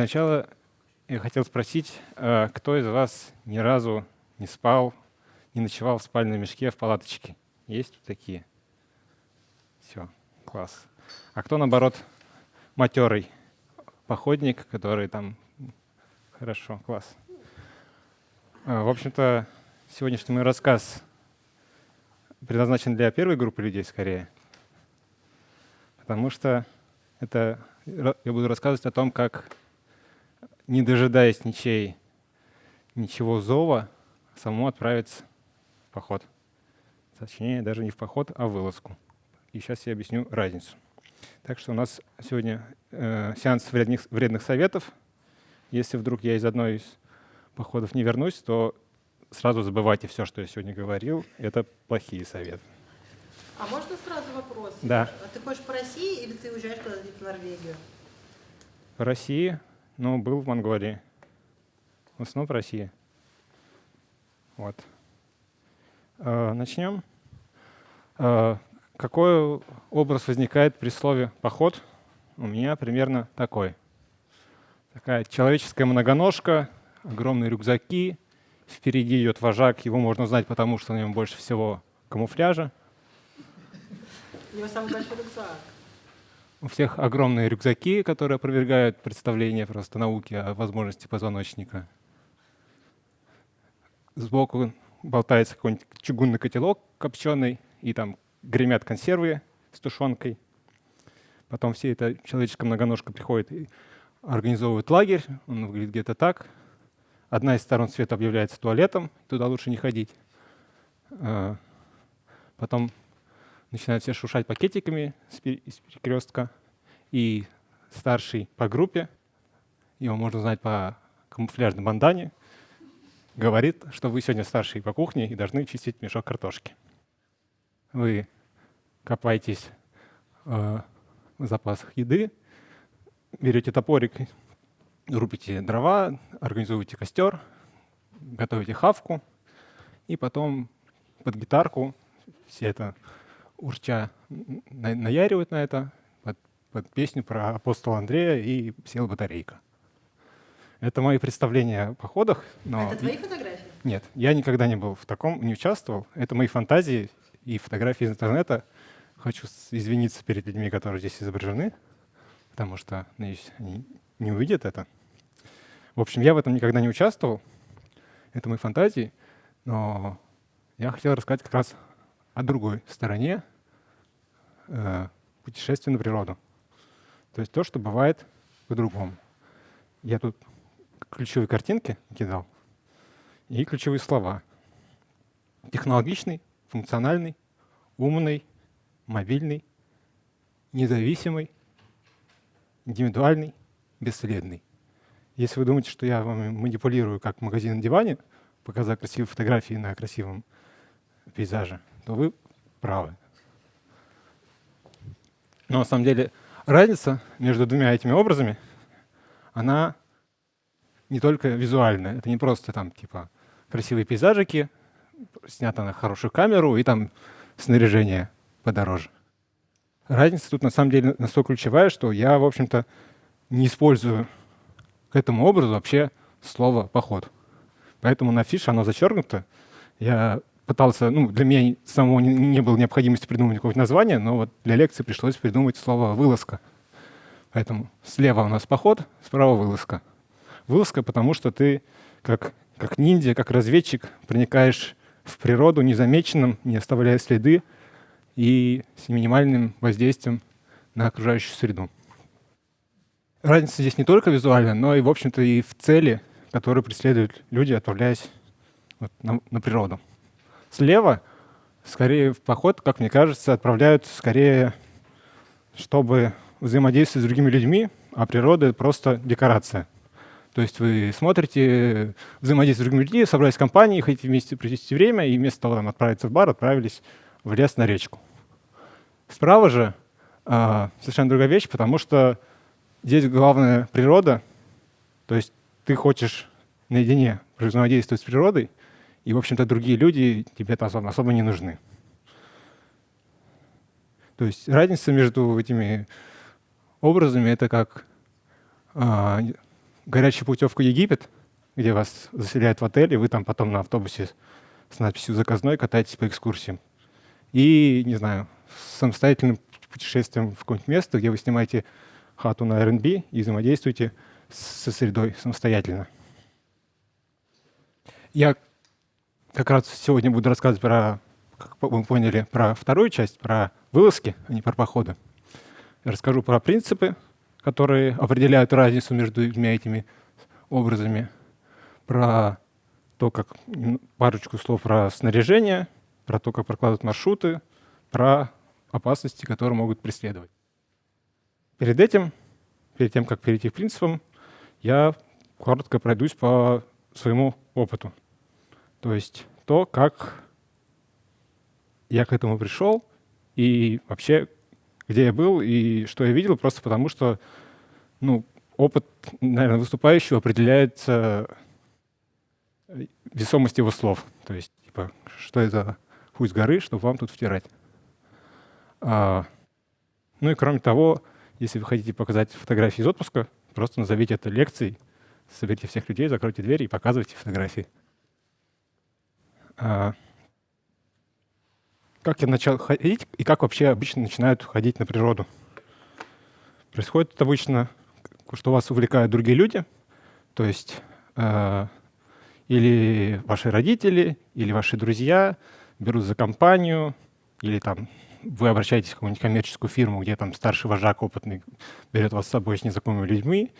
Для начала я хотел спросить, э, кто из вас ни разу не спал, не ночевал в спальном мешке в палаточке? Есть такие? Все, класс. А кто, наоборот, матерый походник, который там... Хорошо, класс. Э, в общем-то, сегодняшний мой рассказ предназначен для первой группы людей скорее, потому что это я буду рассказывать о том, как не дожидаясь ничей, ничего зова, самому отправиться в поход. Точнее, даже не в поход, а в вылазку. И сейчас я объясню разницу. Так что у нас сегодня э, сеанс вредных, вредных советов. Если вдруг я из одной из походов не вернусь, то сразу забывайте все, что я сегодня говорил. Это плохие советы. А можно сразу вопрос? Да. А ты хочешь по России или ты уезжаешь куда-то в Норвегию? По России ну, был в Монголии. В основном в России. Вот. Э, начнем. Э, какой образ возникает при слове «поход»? У меня примерно такой. Такая человеческая многоножка, огромные рюкзаки, впереди идет вожак, его можно знать, потому что на нем больше всего камуфляжа. У него самый большой рюкзак. У всех огромные рюкзаки, которые опровергают представление просто науки о возможности позвоночника. Сбоку болтается какой-нибудь чугунный котелок копченый, и там гремят консервы с тушенкой. Потом все это человеческая многоножка приходит и организовывает лагерь. Он выглядит где-то так. Одна из сторон света объявляется туалетом, туда лучше не ходить. А, потом начинают все шуршать пакетиками из перекрестка. И старший по группе, его можно знать по камуфляжной бандане, говорит, что вы сегодня старший по кухне и должны чистить мешок картошки. Вы копаетесь э, в запасах еды, берете топорик, рубите дрова, организуете костер, готовите хавку, и потом под гитарку все это урча наяривают на это, под, под песню про апостола Андрея и села батарейка. Это мои представления о походах. Но... Это твои фотографии? Нет, я никогда не был в таком, не участвовал. Это мои фантазии и фотографии из интернета. Хочу извиниться перед людьми, которые здесь изображены, потому что, надеюсь, они не увидят это. В общем, я в этом никогда не участвовал. Это мои фантазии. Но я хотел рассказать как раз о другой стороне э, путешествия на природу. То есть то, что бывает по-другому. Я тут ключевые картинки кидал и ключевые слова. Технологичный, функциональный, умный, мобильный, независимый, индивидуальный, бесследный. Если вы думаете, что я вам манипулирую как магазин на диване, показав красивые фотографии на красивом пейзаже, то вы правы. Но на самом деле разница между двумя этими образами, она не только визуальная. Это не просто там типа красивые пейзажики, снято на хорошую камеру и там снаряжение подороже. Разница тут на самом деле настолько ключевая, что я, в общем-то, не использую к этому образу вообще слово «поход». Поэтому на фише оно зачеркнуто. Я пытался, ну, для меня самого не, не было необходимости придумать какое-то название, но вот для лекции пришлось придумать слово «вылазка». Поэтому слева у нас поход, справа вылазка. Вылазка, потому что ты как, как ниндзя, как разведчик проникаешь в природу незамеченным, не оставляя следы и с минимальным воздействием на окружающую среду. Разница здесь не только визуальная, но и, в общем-то, и в цели, которые преследуют люди, отправляясь вот на, на природу. Слева, скорее в поход, как мне кажется, отправляются скорее, чтобы взаимодействовать с другими людьми, а природа — просто декорация. То есть вы смотрите, взаимодействуете с другими людьми, собрались в компании, хотите вместе провести время, и вместо того, там, отправиться в бар, отправились в лес на речку. Справа же э, совершенно другая вещь, потому что здесь главная природа, то есть ты хочешь наедине взаимодействовать с природой, и, в общем-то, другие люди тебе особо, особо не нужны. То есть разница между этими образами — это как а, горячая путевка Египет, где вас заселяют в отель, и вы там потом на автобусе с надписью «Заказной» катаетесь по экскурсиям. И, не знаю, самостоятельным путешествием в какое-нибудь место, где вы снимаете хату на Airbnb и взаимодействуете со средой самостоятельно. Я как раз сегодня буду рассказывать про, как вы поняли, про вторую часть, про вылазки, а не про походы. Я расскажу про принципы, которые определяют разницу между двумя этими образами, про то, как парочку слов про снаряжение, про то, как прокладывать маршруты, про опасности, которые могут преследовать. Перед этим, перед тем, как перейти к принципам, я коротко пройдусь по своему опыту. То есть то, как я к этому пришел, и вообще, где я был и что я видел, просто потому что ну, опыт, наверное, выступающего определяется весомостью его слов. То есть, типа, что это хуй с горы, чтобы вам тут втирать. А, ну и кроме того, если вы хотите показать фотографии из отпуска, просто назовите это лекцией, соберите всех людей, закройте двери и показывайте фотографии. А, как я начал ходить и как вообще обычно начинают ходить на природу? Происходит это обычно, что вас увлекают другие люди, то есть э, или ваши родители, или ваши друзья берут за компанию, или там вы обращаетесь в какую-нибудь коммерческую фирму, где там старший вожак опытный берет вас с собой с незнакомыми людьми,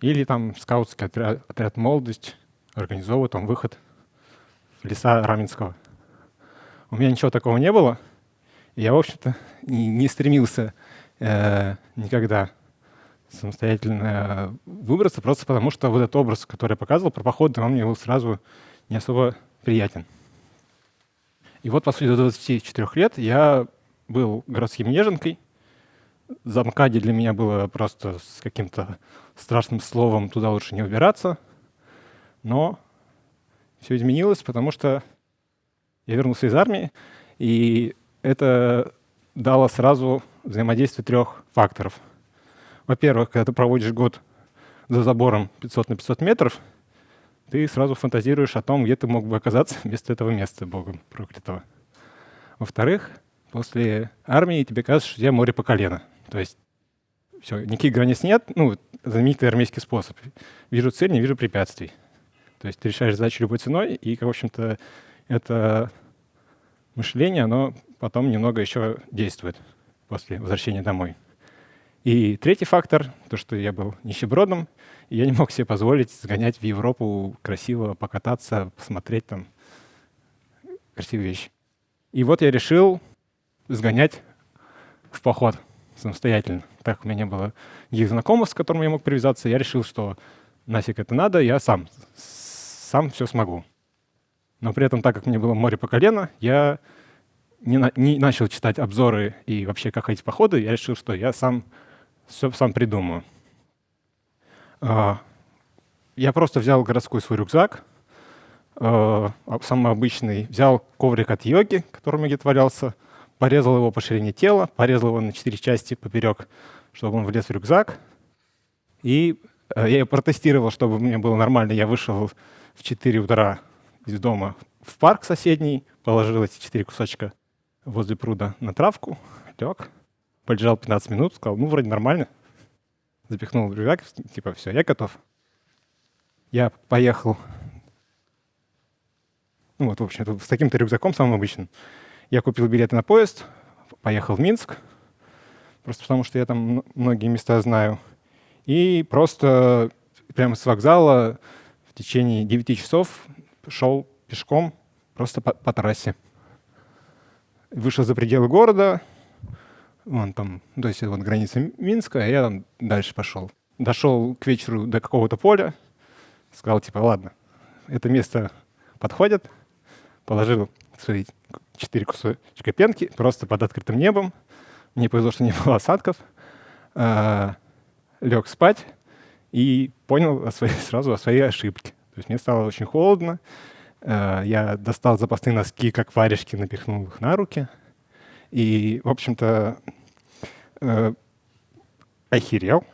или там скаутский отряд, отряд «Молодость» организовывает там выход леса Раменского. У меня ничего такого не было. Я, в общем-то, не, не стремился э, никогда самостоятельно выбраться, просто потому что вот этот образ, который я показывал про походы, он мне был сразу не особо приятен. И вот после 24 лет я был городским неженкой. Замкади для меня было просто с каким-то страшным словом, туда лучше не убираться. Но все изменилось, потому что я вернулся из армии, и это дало сразу взаимодействие трех факторов. Во-первых, когда ты проводишь год за забором 500 на 500 метров, ты сразу фантазируешь о том, где ты мог бы оказаться вместо этого места, богом проклятого. Во-вторых, после армии тебе кажется, что у тебя море по колено. То есть все, никаких границ нет, ну, знаменитый армейский способ. Вижу цель, не вижу препятствий. То есть ты решаешь задачу любой ценой, и, в общем-то, это мышление, оно потом немного еще действует после возвращения домой. И третий фактор, то, что я был нищебродом, и я не мог себе позволить сгонять в Европу красиво покататься, посмотреть там красивые вещи. И вот я решил сгонять в поход самостоятельно. Так у меня не было никаких знакомых, с которыми я мог привязаться. Я решил, что нафиг это надо, я сам, сам все смогу. Но при этом, так как мне было море по колено, я не, на, не начал читать обзоры и вообще как ходить походы, я решил, что я сам все сам придумаю. А, я просто взял городской свой рюкзак, а, самый обычный, взял коврик от йоги, которым я где-то валялся, порезал его по ширине тела, порезал его на четыре части поперек, чтобы он влез в рюкзак. И э, я протестировал, чтобы мне было нормально. Я вышел в 4 утра из дома в парк соседний, положил эти четыре кусочка возле пруда на травку, лег, полежал 15 минут, сказал, ну, вроде нормально. Запихнул рюкзак, типа, все, я готов. Я поехал, ну вот, в общем, с таким-то рюкзаком самым обычным. Я купил билеты на поезд, поехал в Минск, просто потому что я там многие места знаю. И просто прямо с вокзала течение 9 часов шел пешком просто по, по трассе. Вышел за пределы города, вон там, то есть вот граница Минска, а я там дальше пошел. Дошел к вечеру до какого-то поля, сказал, типа, ладно, это место подходит, положил свои четыре кусочка пенки просто под открытым небом. Мне повезло, что не было осадков. А, лег спать и понял о своей, сразу о своей ошибке. То есть мне стало очень холодно. А, я достал запасные носки, как варежки, напихнул их на руки. И, в общем-то, э, охерел,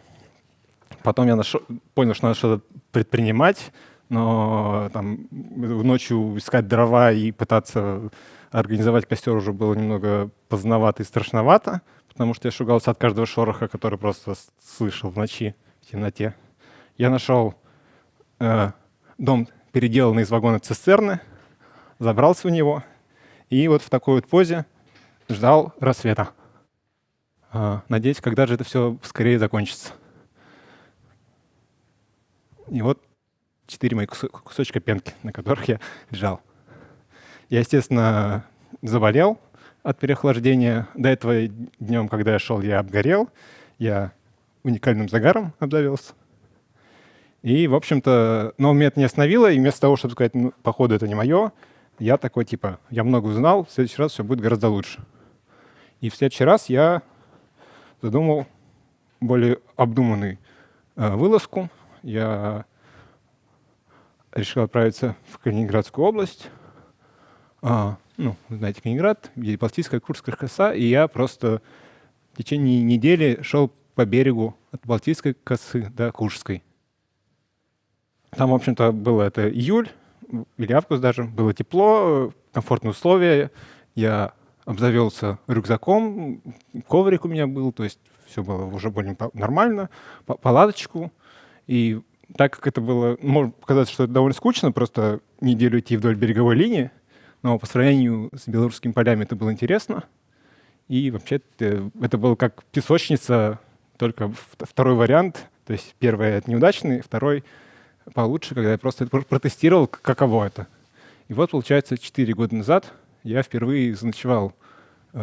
Потом я нашел, понял, что надо что-то предпринимать, но там ночью искать дрова и пытаться организовать костер уже было немного поздновато и страшновато, потому что я шугался от каждого шороха, который просто слышал в ночи, в темноте. Я нашел э, дом, переделанный из вагона цистерны, забрался в него и вот в такой вот позе ждал рассвета. Э, надеюсь, когда же это все скорее закончится. И вот четыре моих кусочка пенки, на которых я лежал. Я, естественно, заболел от переохлаждения. До этого днем, когда я шел, я обгорел. Я уникальным загаром обзавелся. И, в общем-то, но меня это не остановило, и вместо того, чтобы сказать, ну, походу, это не мое, я такой, типа, я много узнал, в следующий раз все будет гораздо лучше. И в следующий раз я задумал более обдуманную э, вылазку. Я решил отправиться в Калининградскую область. А, ну, знаете, Калининград, где Балтийская, Курская коса, и я просто в течение недели шел по берегу от Балтийской косы до Курской. Там, в общем-то, было это июль или август даже, было тепло, комфортные условия. Я обзавелся рюкзаком, коврик у меня был, то есть все было уже более нормально, палаточку. И так как это было, может показаться, что это довольно скучно, просто неделю идти вдоль береговой линии, но по сравнению с белорусскими полями это было интересно. И вообще это, было как песочница, только второй вариант. То есть первый это неудачный, второй получше, когда я просто протестировал, каково это. И вот, получается, 4 года назад я впервые заночевал э,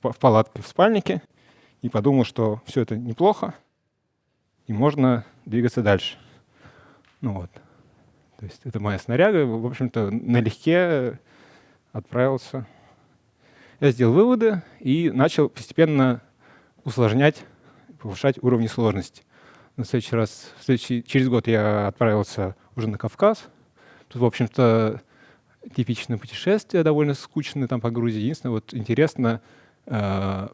в, в палатке в спальнике и подумал, что все это неплохо, и можно двигаться дальше. Ну вот. То есть это моя снаряга. В общем-то, налегке отправился. Я сделал выводы и начал постепенно усложнять, повышать уровни сложности. На следующий раз, в следующий, через год я отправился уже на Кавказ. Тут, в общем-то, типичное путешествие, довольно скучное там по Грузии. Единственное, вот интересно, э,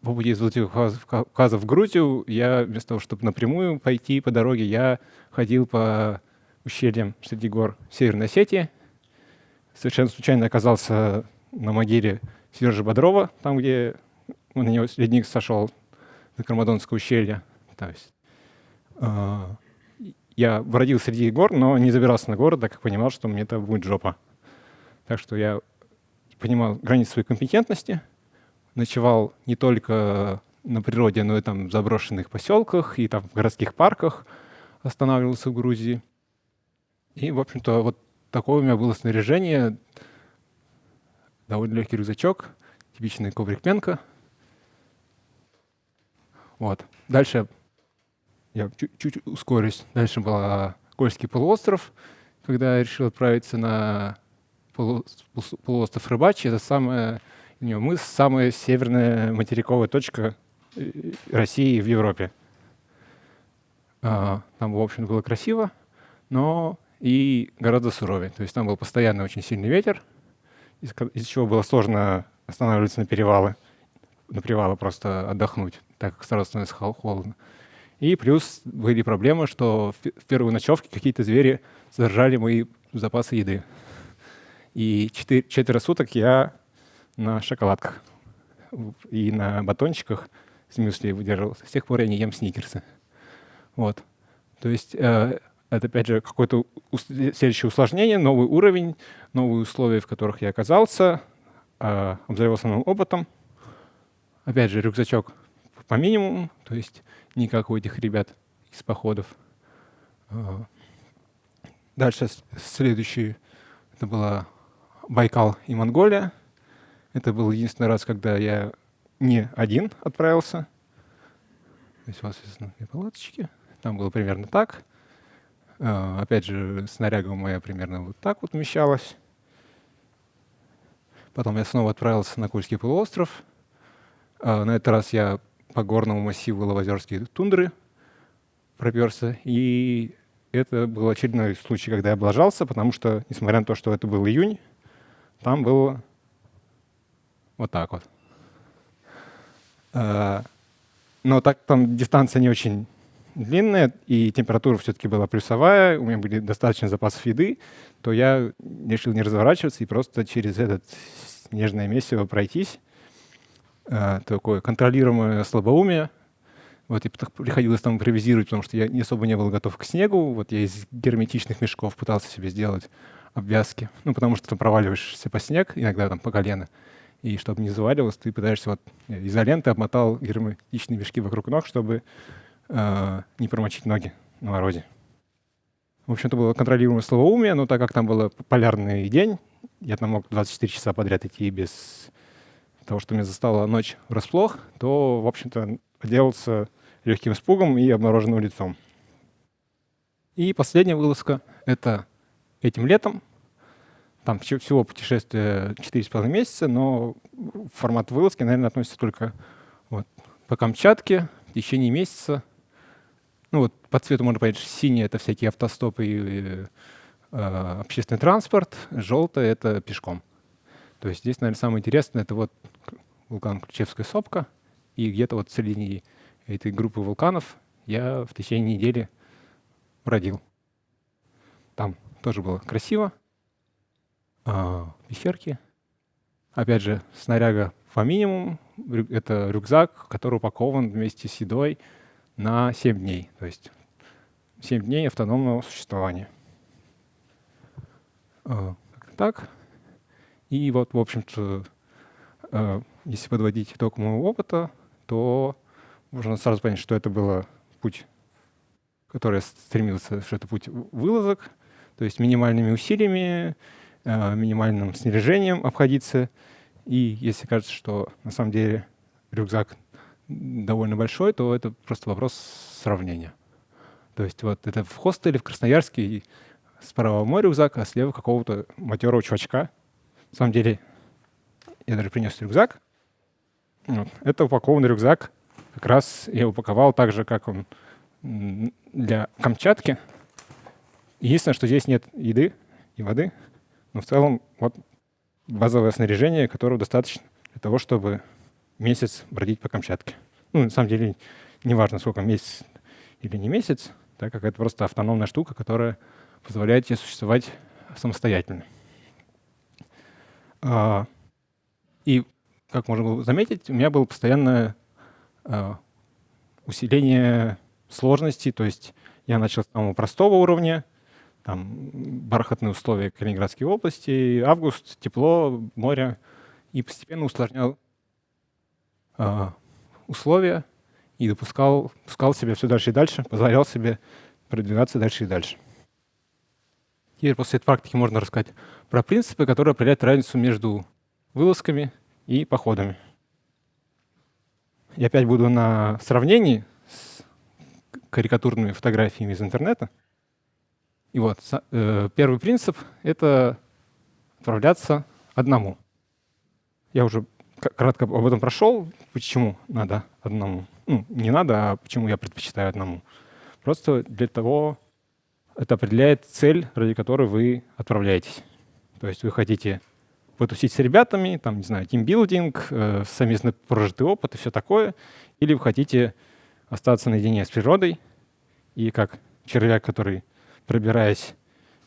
по пути из Владикавказа в Грузию, я вместо того, чтобы напрямую пойти по дороге, я ходил по ущельям среди гор Северной Осетии. Совершенно случайно оказался на могиле Сержа Бодрова, там, где на него ледник сошел на Кармадонское ущелье. То есть, я бродил среди гор, но не забирался на горы, так как понимал, что мне это будет жопа. Так что я понимал границы своей компетентности — ночевал не только на природе, но и там в заброшенных поселках и там в городских парках останавливался в Грузии. И, в общем-то, вот такое у меня было снаряжение. Довольно легкий рюкзачок, типичный коврик Пенка. Вот. Дальше я чуть-чуть ускорюсь. Дальше был Кольский полуостров, когда я решил отправиться на полуостров Рыбачий. Это самое мы самая северная материковая точка э, России в Европе. А, там, в общем, было красиво, но и гораздо суровее. То есть там был постоянно очень сильный ветер, из, из чего было сложно останавливаться на перевалы, на привалы просто отдохнуть, так как сразу становится холодно. И плюс были проблемы, что в первую ночевке какие-то звери содержали мои запасы еды. И четыре, четверо суток я на шоколадках и на батончиках с мюсли выдерживался. С тех пор я не ем сникерсы. Вот. То есть э, это, опять же, какое-то следующее усложнение, новый уровень, новые условия, в которых я оказался, э, обзавелся новым опытом. Опять же, рюкзачок по минимуму, то есть не как у этих ребят из походов. Дальше следующий, это была Байкал и Монголия. Это был единственный раз, когда я не один отправился. Здесь у вас есть палаточки. Там было примерно так. Uh, опять же, снаряга моя примерно вот так вот умещалась. Потом я снова отправился на Кольский полуостров. Uh, на этот раз я по горному массиву Лавозерские тундры проперся. И это был очередной случай, когда я облажался, потому что, несмотря на то, что это был июнь, там было вот так вот. Э, но так там дистанция не очень длинная, и температура все-таки была плюсовая, у меня были достаточно запасов еды, то я решил не разворачиваться и просто через этот снежное месиво пройтись. А, такое контролируемое слабоумие. Вот, и приходилось там импровизировать, потому что я не особо не был готов к снегу. Вот я из герметичных мешков пытался себе сделать обвязки. Ну, потому что ты проваливаешься по снег, иногда там по колено. И чтобы не заваливалось, ты пытаешься вот изоленты обмотал герметичные мешки вокруг ног, чтобы э, не промочить ноги на морозе. В общем, это было контролируемое словоумие, но так как там был полярный день, я там мог 24 часа подряд идти без того, что меня застала ночь врасплох, то, в общем-то, отделался легким испугом и обмороженным лицом. И последняя вылазка — это этим летом. Там всего путешествие 4,5 месяца, но формат вылазки, наверное, относится только вот по Камчатке в течение месяца. Ну вот по цвету можно понять, что синий — это всякие автостопы и э, общественный транспорт, желтый — это пешком. То есть здесь, наверное, самое интересное — это вот вулкан Ключевская сопка, и где-то вот в середине этой группы вулканов я в течение недели бродил. Там тоже было красиво. А, пещерки. Опять же, снаряга по минимуму. Это рюкзак, который упакован вместе с едой на 7 дней. То есть 7 дней автономного существования. А, так. И вот, в общем-то, а, если подводить итог моего опыта, то можно сразу понять, что это был путь, который я стремился, что это путь вылазок, то есть минимальными усилиями, а, минимальным снаряжением обходиться. И если кажется, что на самом деле рюкзак довольно большой, то это просто вопрос сравнения. То есть вот это в хостеле в Красноярске справа мой рюкзак, а слева какого-то матерого чувачка. На самом деле я даже принес рюкзак. Вот. Это упакованный рюкзак. Как раз я упаковал так же, как он для Камчатки. Единственное, что здесь нет еды и воды, но в целом вот базовое снаряжение, которого достаточно для того, чтобы месяц бродить по Камчатке. Ну, на самом деле, не важно, сколько месяц или не месяц, так как это просто автономная штука, которая позволяет тебе существовать самостоятельно. А, и, как можно было заметить, у меня было постоянное а, усиление сложности, то есть я начал с самого простого уровня, там бархатные условия Калининградской области, август, тепло, море, и постепенно усложнял э, условия и допускал, пускал себя все дальше и дальше, позволял себе продвигаться дальше и дальше. Теперь после этой практики можно рассказать про принципы, которые определяют разницу между вылазками и походами. Я опять буду на сравнении с карикатурными фотографиями из интернета. И вот э, первый принцип — это отправляться одному. Я уже кратко об этом прошел, почему надо одному. Ну, не надо, а почему я предпочитаю одному. Просто для того, это определяет цель, ради которой вы отправляетесь. То есть вы хотите потусить с ребятами, там, не знаю, тимбилдинг, э, совместно прожитый опыт и все такое, или вы хотите остаться наедине с природой и как червяк, который пробираясь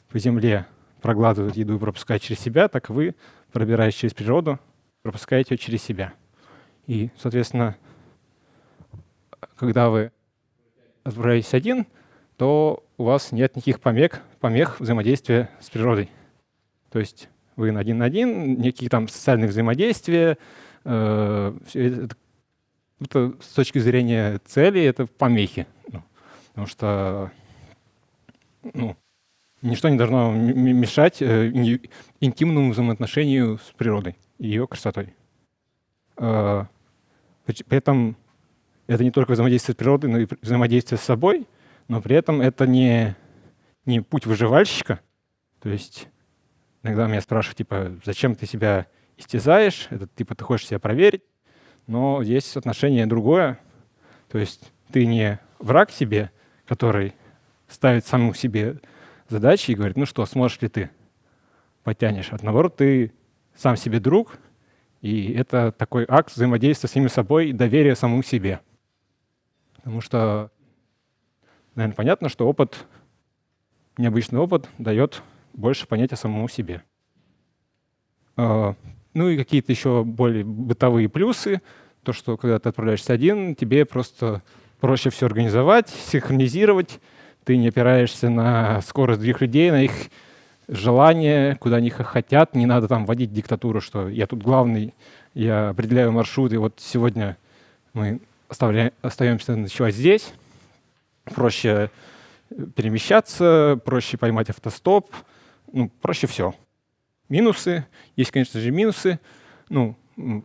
по земле, проглатывает еду и пропускает через себя, так вы, пробираясь через природу, пропускаете ее через себя. И, соответственно, когда вы отправляетесь один, то у вас нет никаких помех, помех взаимодействия с природой. То есть вы один на один, никаких там социальных взаимодействия. Э, это, это с точки зрения цели это помехи. Ну, потому что ну, ничто не должно мешать э, интимному взаимоотношению с природой и ее красотой. Э, при этом это не только взаимодействие с природой, но и взаимодействие с собой, но при этом это не, не путь выживальщика. То есть иногда меня спрашивают, типа, зачем ты себя истязаешь, это типа ты хочешь себя проверить, но есть отношение другое. То есть ты не враг себе, который ставит самому себе задачи и говорит, ну что, сможешь ли ты? Потянешь. А наоборот, ты сам себе друг, и это такой акт взаимодействия с самим собой и доверия самому себе. Потому что наверное, понятно, что опыт, необычный опыт дает больше понятия самому себе. А, ну и какие-то еще более бытовые плюсы. То, что когда ты отправляешься один, тебе просто проще все организовать, синхронизировать. Ты не опираешься на скорость других людей, на их желания, куда они хотят. Не надо там вводить диктатуру, что я тут главный, я определяю маршрут, и вот сегодня мы остаемся ночевать здесь. Проще перемещаться, проще поймать автостоп, ну, проще все. Минусы. Есть, конечно же, минусы. Ну,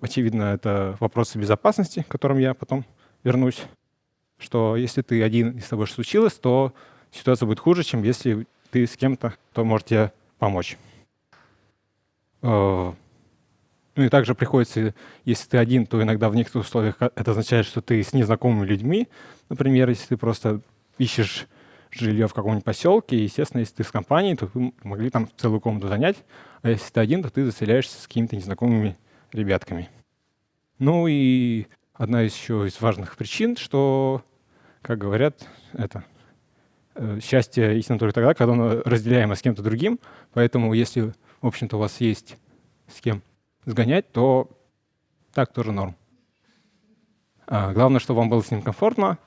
очевидно, это вопросы безопасности, к которым я потом вернусь. Что если ты один и с тобой что случилось, то ситуация будет хуже, чем если ты с кем-то, кто может тебе помочь. Э, ну и также приходится, если ты один, то иногда в некоторых условиях это означает, что ты с незнакомыми людьми. Например, если ты просто ищешь жилье в каком-нибудь поселке, естественно, если ты с компанией, то вы могли там целую комнату занять, а если ты один, то ты заселяешься с какими-то незнакомыми ребятками. Ну и одна из еще из важных причин, что, как говорят, это э, счастье истинно только тогда, когда оно разделяемо с кем-то другим. Поэтому если, в общем-то, у вас есть с кем сгонять, то так тоже норм. А главное, чтобы вам было с ним комфортно,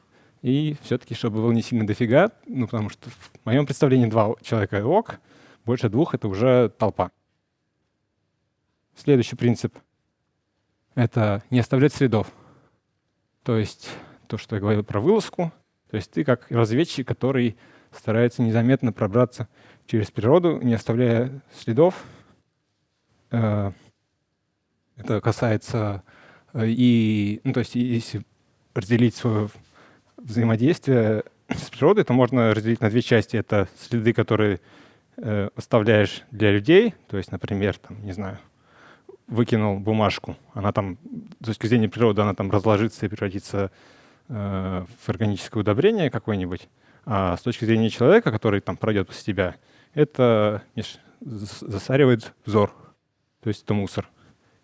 и все-таки, чтобы было не сильно дофига, ну, потому что в моем представлении два человека ок, больше двух — это уже толпа. Следующий принцип — это не оставлять следов. То есть то, что я говорил про вылазку, то есть ты как разведчик, который старается незаметно пробраться через природу, не оставляя следов. Э, это касается э, и, ну, то есть если разделить свое взаимодействие с природой, то можно разделить на две части. Это следы, которые э, оставляешь для людей, то есть, например, там, не знаю, выкинул бумажку, она там, с точки зрения природы, она там разложится и превратится э, в органическое удобрение какое-нибудь. А с точки зрения человека, который там пройдет после тебя, это видишь, засаривает взор, то есть это мусор.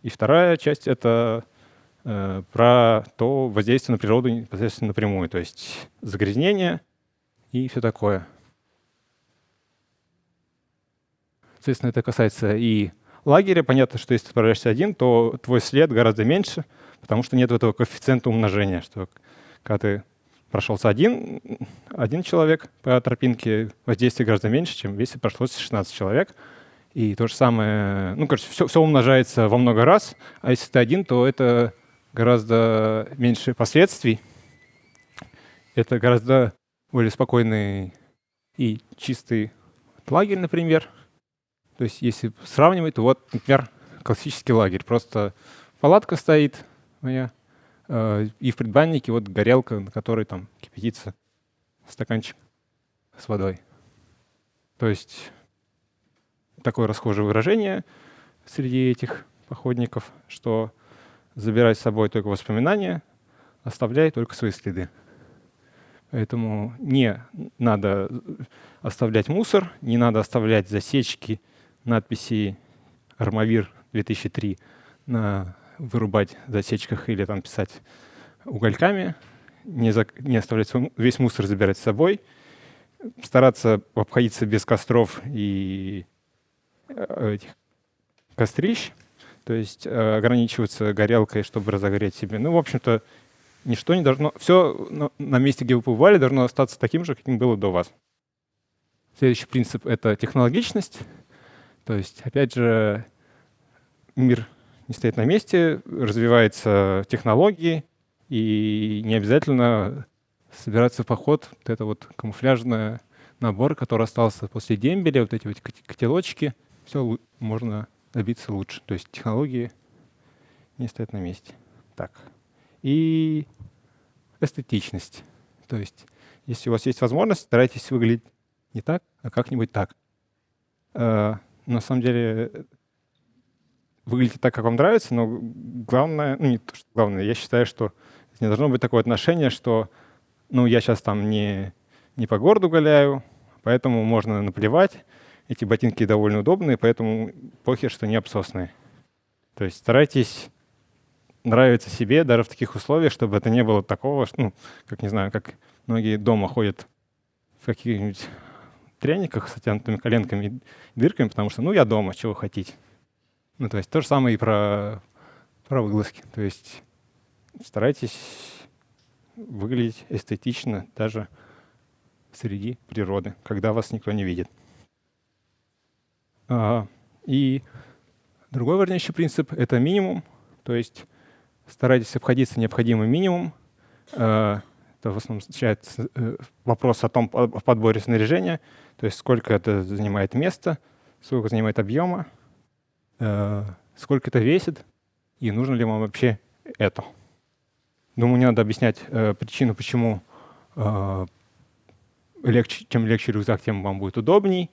И вторая часть — это про то воздействие на природу непосредственно напрямую, то есть загрязнение и все такое. Соответственно, это касается и лагеря. Понятно, что если ты отправляешься один, то твой след гораздо меньше, потому что нет этого коэффициента умножения, что когда ты прошелся один, один человек по тропинке, воздействие гораздо меньше, чем если прошлось 16 человек. И то же самое, ну, короче, все, все умножается во много раз, а если ты один, то это гораздо меньше последствий. Это гораздо более спокойный и чистый лагерь, например. То есть если сравнивать, то вот, например, классический лагерь. Просто палатка стоит моя, э, и в предбаннике вот горелка, на которой там кипятится стаканчик с водой. То есть такое расхожее выражение среди этих походников, что забирай с собой только воспоминания, оставляй только свои следы. Поэтому не надо оставлять мусор, не надо оставлять засечки, надписи «Армавир 2003» на вырубать засечках или там писать угольками, не, за, не оставлять свой, весь мусор забирать с собой, стараться обходиться без костров и э, этих кострищ, то есть э, ограничиваться горелкой, чтобы разогреть себе. Ну, в общем-то, ничто не должно... Все на, месте, где вы побывали, должно остаться таким же, каким было до вас. Следующий принцип — это технологичность. То есть, опять же, мир не стоит на месте, развиваются технологии, и не обязательно собираться в поход. Вот это вот камуфляжный набор, который остался после дембеля, вот эти вот котелочки, все можно добиться лучше. То есть технологии не стоят на месте. Так. И эстетичность. То есть если у вас есть возможность, старайтесь выглядеть не так, а как-нибудь так. Э, на самом деле выглядите так, как вам нравится, но главное, ну не то, что главное, я считаю, что не должно быть такое отношение, что ну я сейчас там не, не по городу гуляю, поэтому можно наплевать, эти ботинки довольно удобные, поэтому похер, что не обсосные. То есть старайтесь нравиться себе даже в таких условиях, чтобы это не было такого, ну, как, не знаю, как многие дома ходят каких-нибудь трениках с оттянутыми коленками и дырками, потому что, ну, я дома, чего хотите. Ну, то есть то же самое и про, про вылазки. То есть старайтесь выглядеть эстетично даже среди природы, когда вас никто не видит. И другой важнейший принцип — это минимум, то есть старайтесь обходиться необходимым минимум. А, это в основном означает э, вопрос о том, о подборе снаряжения, то есть сколько это занимает места, сколько занимает объема, э, сколько это весит, и нужно ли вам вообще это. Думаю, не надо объяснять э, причину, почему э, легче, чем легче рюкзак, тем вам будет удобней.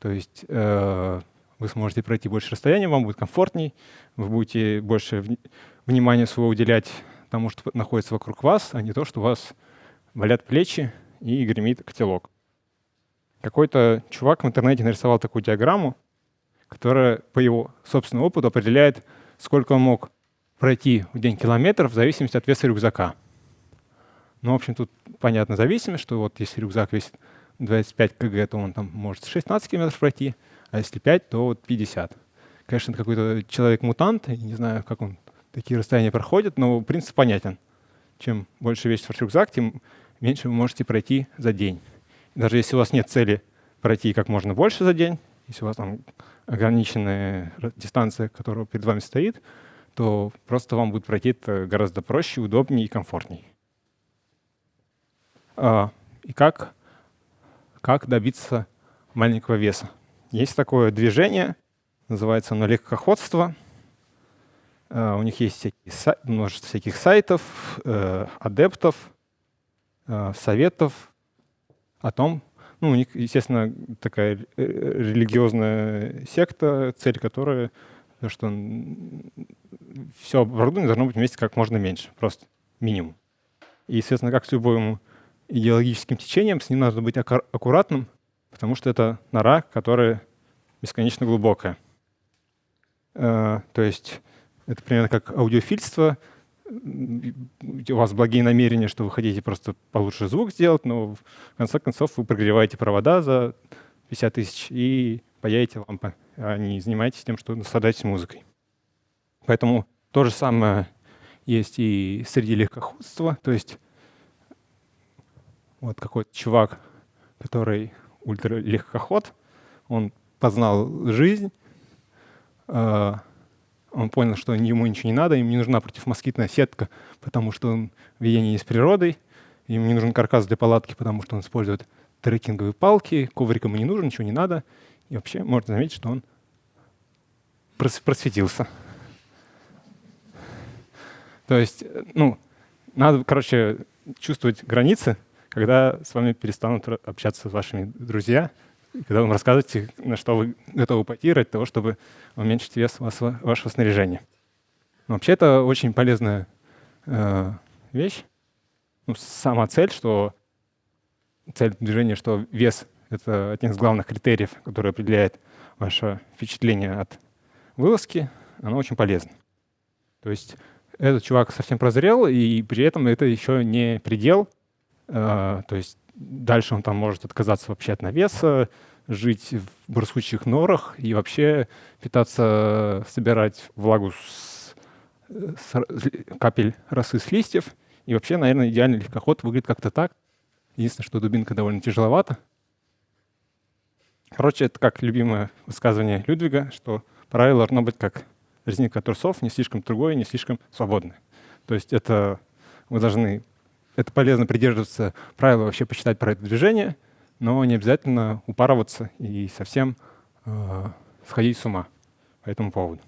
То есть э, вы сможете пройти больше расстояния, вам будет комфортней, вы будете больше внимания своего уделять тому, что находится вокруг вас, а не то, что у вас болят плечи и гремит котелок. Какой-то чувак в интернете нарисовал такую диаграмму, которая по его собственному опыту определяет, сколько он мог пройти в день километров в зависимости от веса рюкзака. Ну, в общем, тут понятно зависимость, что вот если рюкзак весит 25 кг, то он там может 16 километров пройти, а если 5, то вот 50. Конечно, это какой-то человек-мутант, не знаю, как он такие расстояния проходит, но принцип понятен. Чем больше весит ваш рюкзак, тем меньше вы можете пройти за день. Даже если у вас нет цели пройти как можно больше за день, если у вас там ограниченная дистанция, которая перед вами стоит, то просто вам будет пройти это гораздо проще, удобнее и комфортнее. А, и как, как добиться маленького веса? Есть такое движение, называется оно легкоходство. А, у них есть всякие, множество всяких сайтов, э, адептов, э, советов о том, ну, у них, естественно, такая э, религиозная секта, цель которой то, что все оборудование должно быть вместе как можно меньше, просто минимум. И, естественно, как с любым идеологическим течением, с ним надо быть аккуратным, потому что это нора, которая бесконечно глубокая. Э, то есть это примерно как аудиофильство. У вас благие намерения, что вы хотите просто получше звук сделать, но в конце концов вы прогреваете провода за 50 тысяч и паяете лампы, а не занимаетесь тем, что наслаждаетесь музыкой. Поэтому то же самое есть и среди легкоходства. То есть вот какой-то чувак, который ультралегкоход, он познал жизнь, э, он понял, что ему ничего не надо, ему не нужна противомоскитная сетка, потому что он в единении с природой, ему не нужен каркас для палатки, потому что он использует трекинговые палки, коврик ему не нужен, ничего не надо. И вообще можно заметить, что он просветился. То есть, ну, надо, короче, чувствовать границы, когда с вами перестанут общаться вашими друзья, когда вам рассказываете, на что вы готовы пойти ради того, чтобы уменьшить вес вашего снаряжения. Но вообще это очень полезная э, вещь. Ну, сама цель, что цель движения, что вес — это один из главных критериев, который определяет ваше впечатление от вылазки, оно очень полезно. То есть этот чувак совсем прозрел, и при этом это еще не предел. Э, то есть дальше он там может отказаться вообще от навеса, жить в барсучьих норах и вообще питаться, собирать влагу с, с капель росы с листьев. И вообще, наверное, идеальный легкоход выглядит как-то так. Единственное, что дубинка довольно тяжеловата. Короче, это как любимое высказывание Людвига, что правило должно быть как резинка трусов, не слишком тугое, не слишком свободное. То есть это вы должны, это полезно придерживаться правила вообще почитать про это движение, но не обязательно упарываться и совсем э, сходить с ума по этому поводу.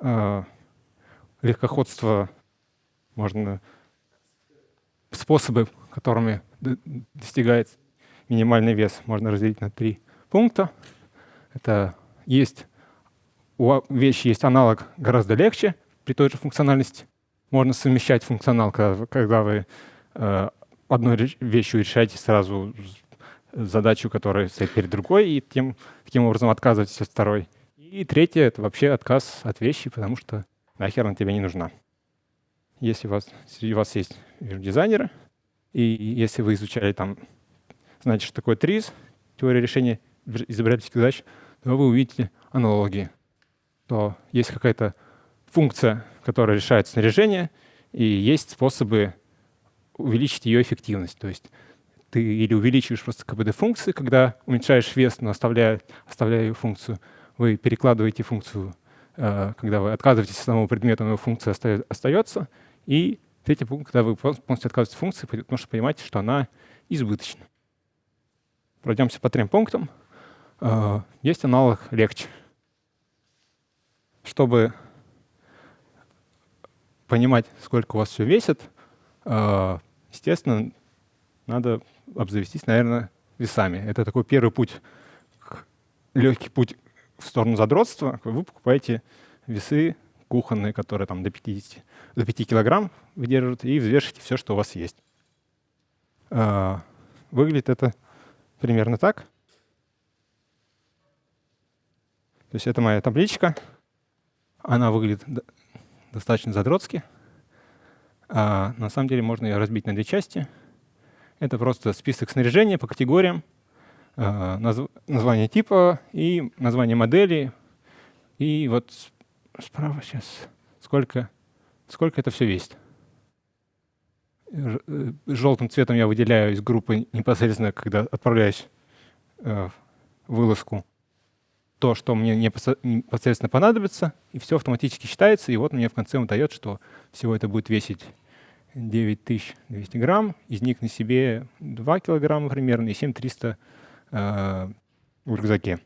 Э, легкоходство можно способы, которыми достигается минимальный вес, можно разделить на три пункта. Это есть у вещи есть аналог гораздо легче при той же функциональности. Можно совмещать функционал, когда, когда вы э, одной вещью решаете сразу задачу, которая стоит перед другой, и тем, таким образом отказываетесь от второй. И третье — это вообще отказ от вещи, потому что нахер она тебе не нужна. Если у вас, среди вас есть дизайнеры, и если вы изучали там знаете, что такое TRIZ, теория решения изобретательских задач, то вы увидите аналогии. То есть какая-то функция, которая решает снаряжение, и есть способы увеличить ее эффективность. То есть ты или увеличиваешь просто КБД функции, когда уменьшаешь вес, но оставляя, оставляя ее функцию, вы перекладываете функцию, э, когда вы отказываетесь от самого предмета, но функция остается, и третий пункт, когда вы полностью отказываетесь от функции, потому что понимаете, что она избыточна. Пройдемся по трем пунктам. Э, есть аналог легче. Чтобы понимать, сколько у вас все весит, э, естественно, надо обзавестись, наверное, весами. Это такой первый путь, легкий путь в сторону задротства. Вы покупаете весы кухонные, которые там до 50, до 5 килограмм выдерживают, и взвешиваете все, что у вас есть. А, выглядит это примерно так. То есть это моя табличка. Она выглядит достаточно задротски. А на самом деле можно ее разбить на две части — это просто список снаряжения по категориям, э, название типа и название модели. И вот справа сейчас сколько, сколько это все весит. Э, желтым цветом я выделяю из группы непосредственно, когда отправляюсь э, в вылазку, то, что мне непосредственно понадобится, и все автоматически считается, и вот мне в конце он дает, что всего это будет весить 9200 грамм, из них на себе 2 килограмма примерно и 7300 э, в рюкзаке.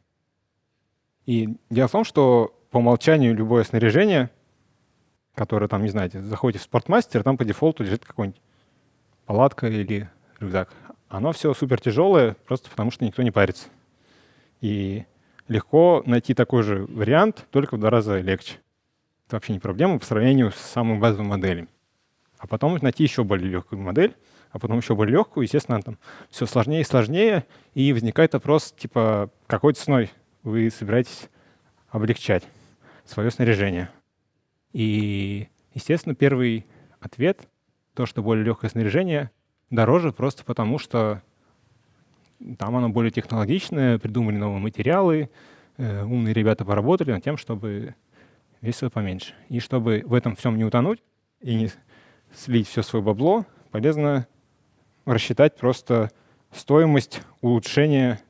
И дело в том, что по умолчанию любое снаряжение, которое там, не знаете, заходите в спортмастер, там по дефолту лежит какой-нибудь палатка или рюкзак. Оно все супер тяжелое, просто потому что никто не парится. И легко найти такой же вариант, только в два раза легче. Это вообще не проблема по сравнению с самыми базовыми моделями а потом найти еще более легкую модель, а потом еще более легкую, естественно, там все сложнее и сложнее, и возникает вопрос, типа, какой ценой вы собираетесь облегчать свое снаряжение. И, естественно, первый ответ, то, что более легкое снаряжение дороже просто потому, что там оно более технологичное, придумали новые материалы, э, умные ребята поработали над тем, чтобы весило поменьше. И чтобы в этом всем не утонуть и не слить все свое бабло, полезно рассчитать просто стоимость улучшения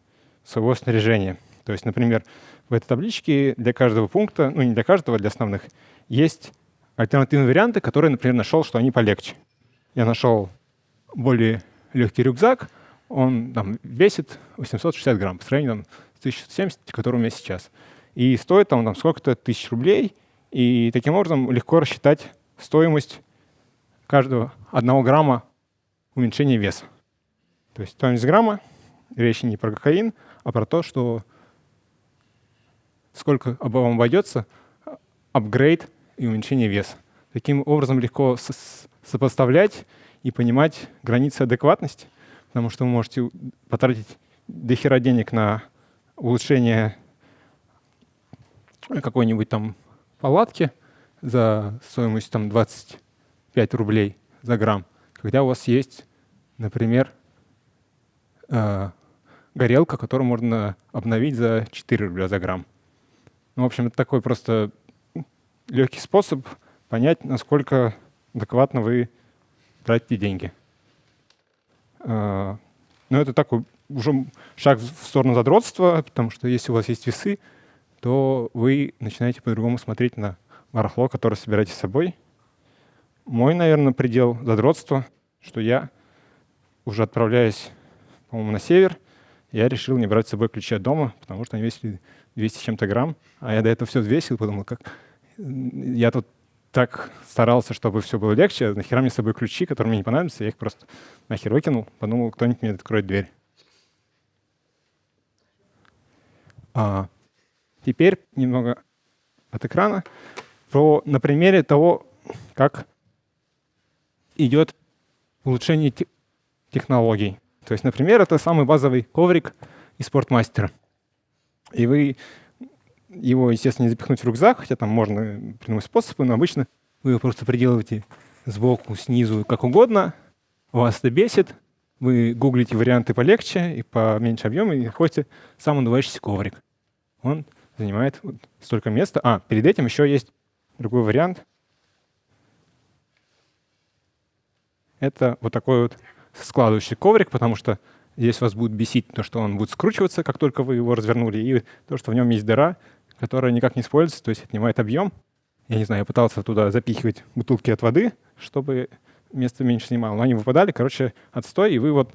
своего снаряжения. То есть, например, в этой табличке для каждого пункта, ну не для каждого, а для основных, есть альтернативные варианты, которые, например, нашел, что они полегче. Я нашел более легкий рюкзак, он там, весит 860 грамм по сравнению там, с 1070, который у меня сейчас. И стоит он там сколько-то тысяч рублей, и таким образом легко рассчитать стоимость каждого одного грамма уменьшения веса. То есть стоимость грамма, речь не про кокаин, а про то, что сколько вам обойдется апгрейд и уменьшение веса. Таким образом легко сопоставлять и понимать границы адекватности, потому что вы можете потратить дохера денег на улучшение какой-нибудь там палатки за стоимость там 20 5 рублей за грамм, когда у вас есть, например, э, горелка, которую можно обновить за 4 рубля за грамм. Ну, в общем, это такой просто легкий способ понять, насколько адекватно вы тратите деньги. Э, но это такой уже шаг в сторону задротства, потому что если у вас есть весы, то вы начинаете по-другому смотреть на барахло, которое собираете с собой, мой, наверное, предел задротства, что я уже отправляясь, по-моему, на север, я решил не брать с собой ключи от дома, потому что они весили 200 с чем-то грамм, а я до этого все взвесил, подумал, как я тут так старался, чтобы все было легче, нахера мне с собой ключи, которые мне не понадобятся, я их просто нахер выкинул, подумал, кто-нибудь мне откроет дверь. А, теперь немного от экрана про, на примере того, как идет улучшение технологий. То есть, например, это самый базовый коврик из спортмастера. И вы его, естественно, не запихнуть в рюкзак, хотя там можно придумать способы, но обычно вы его просто приделываете сбоку, снизу, как угодно. Вас это бесит, вы гуглите варианты полегче и поменьше объема, и находите самонадувающийся коврик. Он занимает вот столько места. А, перед этим еще есть другой вариант. Это вот такой вот складывающий коврик, потому что здесь вас будет бесить то, что он будет скручиваться, как только вы его развернули, и то, что в нем есть дыра, которая никак не используется, то есть отнимает объем. Я не знаю, я пытался туда запихивать бутылки от воды, чтобы место меньше снимало, но они выпадали, короче, отстой, и вы вот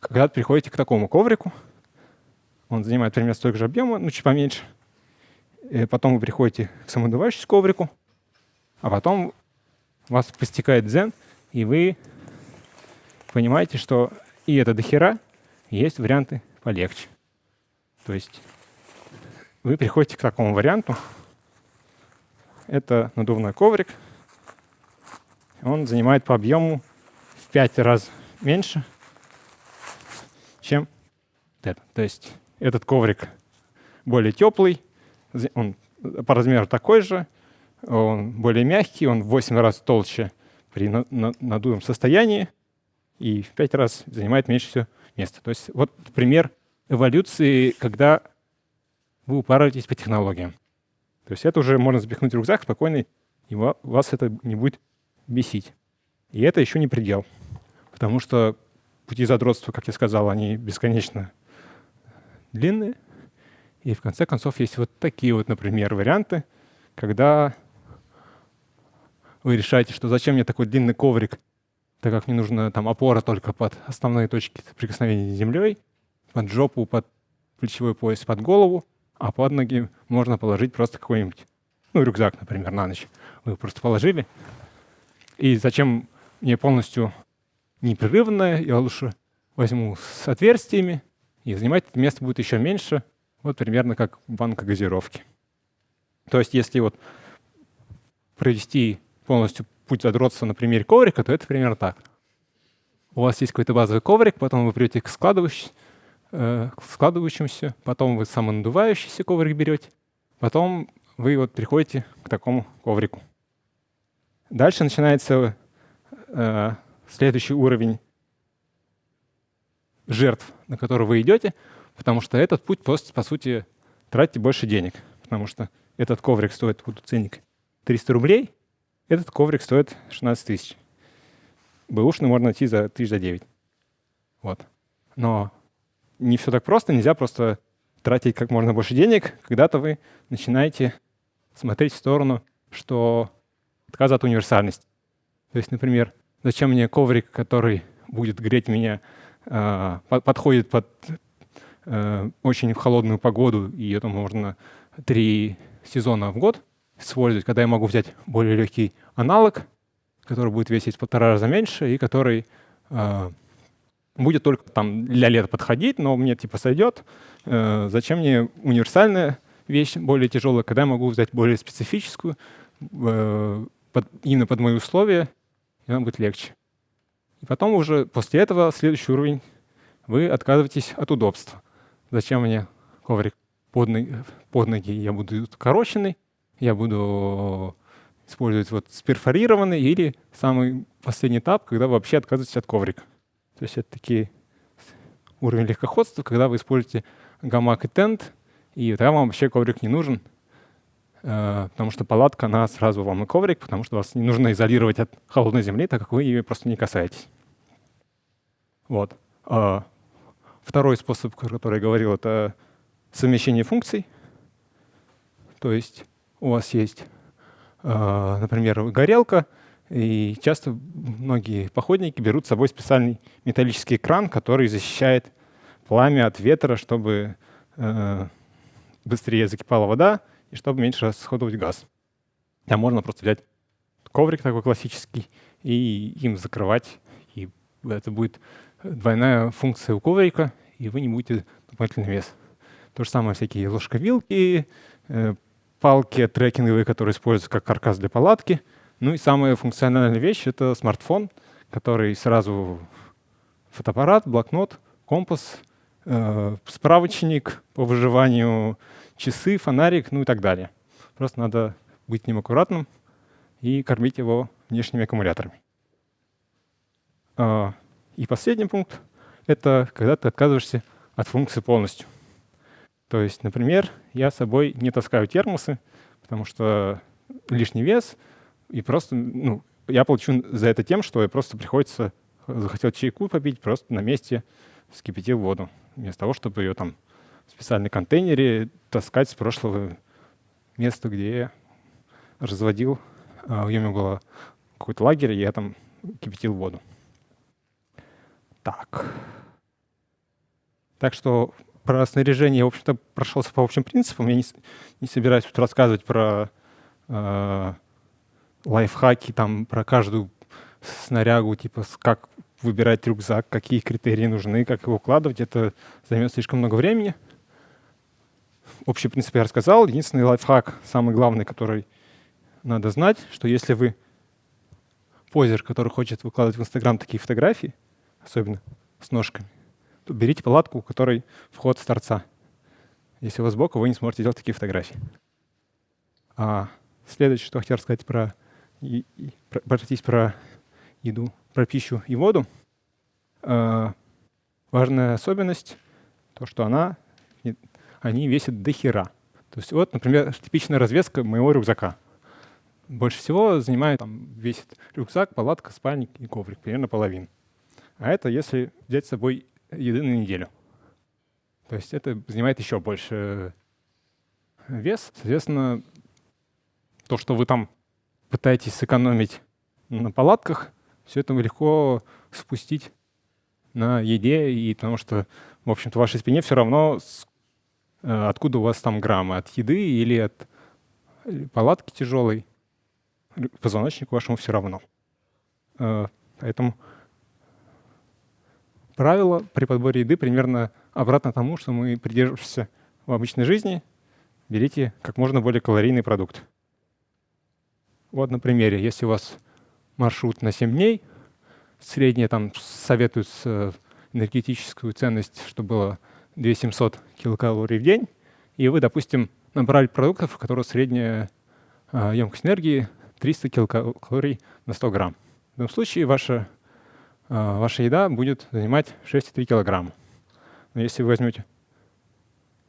когда приходите к такому коврику, он занимает примерно столько же объема, ну, чуть поменьше. И потом вы приходите к самодувающему коврику, а потом вас постигает дзен, и вы понимаете, что и это дохера, есть варианты полегче. То есть вы приходите к такому варианту. Это надувной коврик. Он занимает по объему в 5 раз меньше, чем это. То есть этот коврик более теплый, он по размеру такой же, он более мягкий, он в 8 раз толще при надутом состоянии и в 5 раз занимает меньше всего места. То есть вот пример эволюции, когда вы упарываетесь по технологиям. То есть это уже можно запихнуть в рюкзак спокойно, и вас это не будет бесить. И это еще не предел, потому что пути задротства, как я сказал, они бесконечно длинные. И в конце концов есть вот такие вот, например, варианты, когда вы решаете, что зачем мне такой длинный коврик, так как мне нужна там опора только под основные точки прикосновения с землей, под жопу, под плечевой пояс, под голову, а под ноги можно положить просто какой-нибудь, ну, рюкзак, например, на ночь. Вы просто положили. И зачем мне полностью непрерывное, я лучше возьму с отверстиями, и занимать это место будет еще меньше, вот примерно как банка газировки. То есть если вот провести полностью путь задротства на примере коврика, то это примерно так. У вас есть какой-то базовый коврик, потом вы придете к складывающемуся, э, к складывающемуся, потом вы самонадувающийся коврик берете, потом вы вот приходите к такому коврику. Дальше начинается э, следующий уровень жертв, на который вы идете, потому что этот путь просто, по сути, тратите больше денег, потому что этот коврик стоит, вот ценник, 300 рублей, этот коврик стоит 16 тысяч. Бэушный можно найти за тысяч за 9. Вот. Но не все так просто, нельзя просто тратить как можно больше денег. Когда-то вы начинаете смотреть в сторону, что отказ от универсальности. То есть, например, зачем мне коврик, который будет греть меня а, подходит под э, очень холодную погоду, и это можно три сезона в год использовать, когда я могу взять более легкий аналог, который будет весить в полтора раза меньше и который э, будет только там для лета подходить, но мне типа сойдет. Э, зачем мне универсальная вещь более тяжелая, когда я могу взять более специфическую, под, именно под мои условия, и нам будет легче. И потом уже после этого следующий уровень вы отказываетесь от удобства. Зачем мне коврик под ноги, под ноги я буду укороченный, я буду использовать вот сперфорированный или самый последний этап, когда вы вообще отказываетесь от коврика. То есть это такие уровень легкоходства, когда вы используете гамак и тент, и тогда вам вообще коврик не нужен, Э, потому что палатка, она сразу вам и коврик, потому что вас не нужно изолировать от холодной земли, так как вы ее просто не касаетесь. Вот. А второй способ, который я говорил, это совмещение функций. То есть у вас есть, э, например, горелка, и часто многие походники берут с собой специальный металлический кран, который защищает пламя от ветра, чтобы э, быстрее закипала вода, и чтобы меньше расходовать газ. Там можно просто взять коврик такой классический и им закрывать, и это будет двойная функция у коврика, и вы не будете дополнительный вес. То же самое всякие ложковилки, э, палки трекинговые, которые используются как каркас для палатки. Ну и самая функциональная вещь — это смартфон, который сразу фотоаппарат, блокнот, компас, э, справочник по выживанию часы, фонарик, ну и так далее. Просто надо быть ним аккуратным и кормить его внешними аккумуляторами. А, и последний пункт это когда ты отказываешься от функции полностью. То есть, например, я с собой не таскаю термосы, потому что лишний вес, и просто, ну, я получу за это тем, что просто приходится, захотел чайку попить, просто на месте вскипятил воду, вместо того, чтобы ее там в специальном контейнере таскать с прошлого места, где я разводил, а, у меня было какой-то лагерь, и я там кипятил воду. Так. Так что про снаряжение в общем-то, прошелся по общим принципам. Я не, не собираюсь тут рассказывать про э, лайфхаки, там, про каждую снарягу, типа, как выбирать рюкзак, какие критерии нужны, как его укладывать. Это займет слишком много времени. Общий принцип я рассказал. Единственный лайфхак, самый главный, который надо знать, что если вы позер, который хочет выкладывать в Инстаграм такие фотографии, особенно с ножками, то берите палатку, у которой вход с торца. Если у вас сбоку, вы не сможете делать такие фотографии. А следующее, что хотел рассказать про, и, и, про, еду, про пищу и воду. Э, важная особенность, то, что она, они весят до хера. То есть вот, например, типичная развеска моего рюкзака. Больше всего занимает, там, весит рюкзак, палатка, спальник и коврик, примерно половину. А это если взять с собой еды на неделю. То есть это занимает еще больше вес. Соответственно, то, что вы там пытаетесь сэкономить на палатках, все это легко спустить на еде, и потому что, в общем-то, вашей спине все равно, э, откуда у вас там граммы, от еды или от э, палатки тяжелой, позвоночнику вашему все равно. Э, поэтому правило при подборе еды примерно обратно тому, что мы придерживаемся в обычной жизни. Берите как можно более калорийный продукт. Вот на примере, если у вас маршрут на 7 дней, средняя там советуется энергетическую ценность, чтобы было 2700 килокалорий в день, и вы, допустим, набрали продуктов, у которых средняя э, емкость энергии 300 килокалорий на 100 грамм. В этом случае ваша а, ваша еда будет занимать 6,3 килограмма. Но если вы возьмете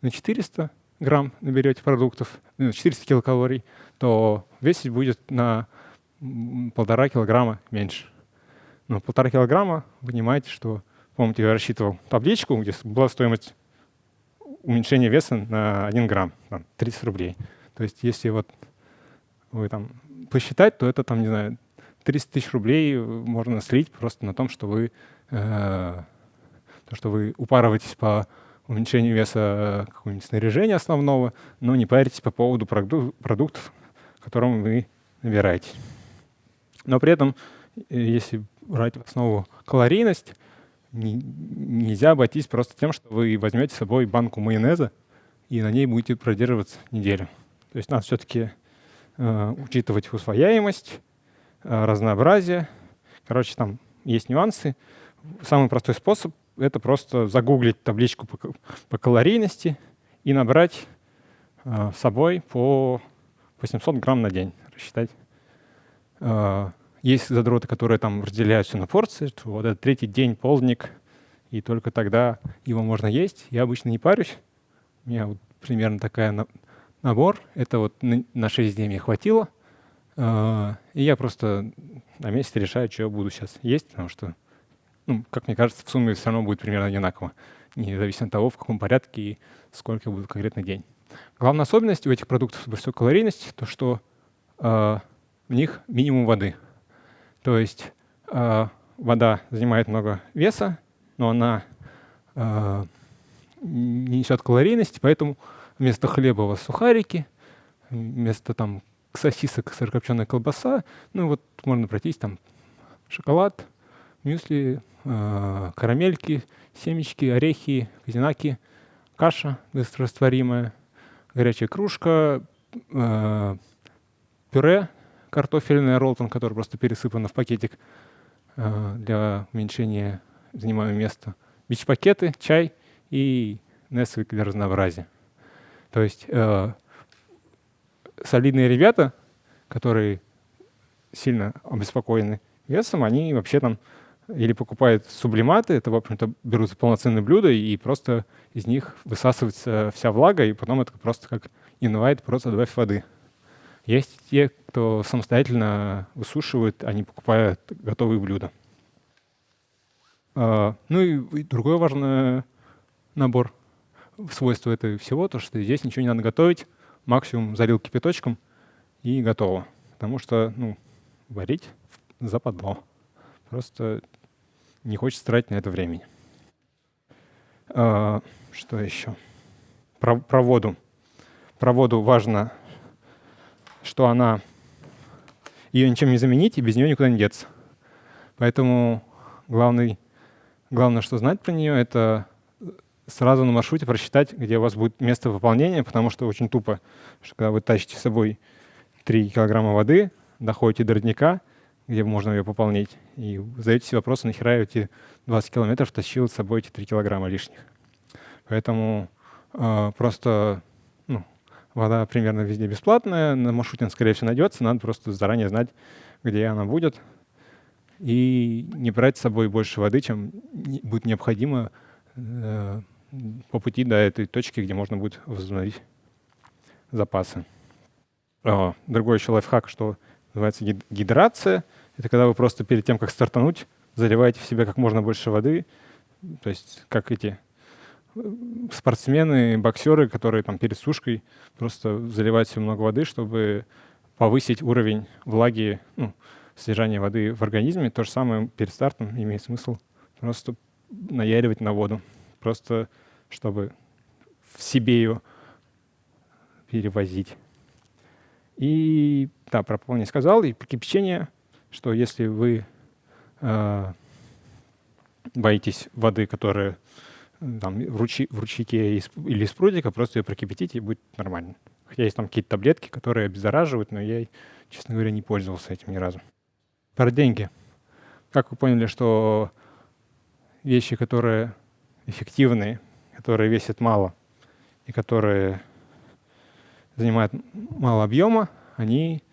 на 400 грамм наберете продуктов, 400 ну, килокалорий, то весить будет на полтора килограмма меньше. Но полтора килограмма понимаете, что, помните, я рассчитывал табличку, где была стоимость уменьшения веса на 1 грамм, там, 30 рублей. То есть если вот вы там посчитать, то это там, не знаю, 300 тысяч рублей можно слить просто на том, что вы, э, то, что вы упарываетесь по уменьшению веса какого-нибудь снаряжения основного, но не паритесь по поводу продук продуктов, которым вы набираете. Но при этом, э, если брать в основу калорийность, не, нельзя обойтись просто тем, что вы возьмете с собой банку майонеза и на ней будете продерживаться неделю. То есть надо все-таки э, учитывать усвояемость, Э, разнообразие. Короче, там есть нюансы. Самый простой способ — это просто загуглить табличку по, по калорийности и набрать э, с собой по 800 грамм на день, рассчитать. Э, есть задроты, которые там разделяют все на порции, вот этот третий день полдник, и только тогда его можно есть. Я обычно не парюсь. У меня вот примерно такая на, набор. Это вот на, на 6 дней мне хватило — а, и я просто на месте решаю, что я буду сейчас есть, потому что, ну, как мне кажется, в сумме все равно будет примерно одинаково, независимо от того, в каком порядке и сколько будет конкретный день. Главная особенность у этих продуктов с высокой калорийностью, то что э, в них минимум воды. То есть э, вода занимает много веса, но она э, не несет калорийности, поэтому вместо хлеба у вас сухарики, вместо там сосисок сырокопченая колбаса. Ну вот можно пройтись там шоколад, мюсли, э, карамельки, семечки, орехи, казинаки, каша быстрорастворимая, горячая кружка, э, пюре картофельное ролтон, который просто пересыпано в пакетик э, для уменьшения занимаемого места, бич-пакеты, чай и Nesquik для разнообразия. То есть э, солидные ребята, которые сильно обеспокоены весом, они вообще там или покупает сублиматы, это, в общем-то, берутся полноценные блюда, и просто из них высасывается вся влага, и потом это просто как инвайт, просто добавь воды. Есть те, кто самостоятельно высушивает, не покупают готовые блюда. А, ну и другой важный набор свойства этого всего, то что здесь ничего не надо готовить, максимум залил кипяточком и готово. Потому что ну, варить западло. Просто не хочется тратить на это времени. А, что еще? Про, про воду. Про воду важно, что она... Ее ничем не заменить, и без нее никуда не деться. Поэтому главный, главное, что знать про нее, это сразу на маршруте просчитать, где у вас будет место выполнения, потому что очень тупо, что когда вы тащите с собой 3 килограмма воды, доходите до родника, где можно ее пополнить, и задаете себе вопрос, нахера я эти 20 километров тащил с собой эти 3 килограмма лишних. Поэтому э, просто ну, вода примерно везде бесплатная, на маршруте она, скорее всего, найдется, надо просто заранее знать, где она будет, и не брать с собой больше воды, чем будет необходимо э, по пути до этой точки, где можно будет возобновить запасы. О, другой еще лайфхак, что называется гидрация. Это когда вы просто перед тем, как стартануть, заливаете в себя как можно больше воды. То есть как эти э, спортсмены, боксеры, которые там перед сушкой просто заливают себе много воды, чтобы повысить уровень влаги, ну, содержания воды в организме. То же самое перед стартом имеет смысл просто наяривать на воду. Просто чтобы в себе ее перевозить. И да, про пол не сказал. И кипячение, что если вы э, боитесь воды, которая там, в, ручи, в ручейке или из прудика, просто ее прокипятите, и будет нормально. Хотя есть там какие-то таблетки, которые обеззараживают, но я, честно говоря, не пользовался этим ни разу. Про деньги. Как вы поняли, что вещи, которые эффективные, которые весят мало и которые занимают мало объема, они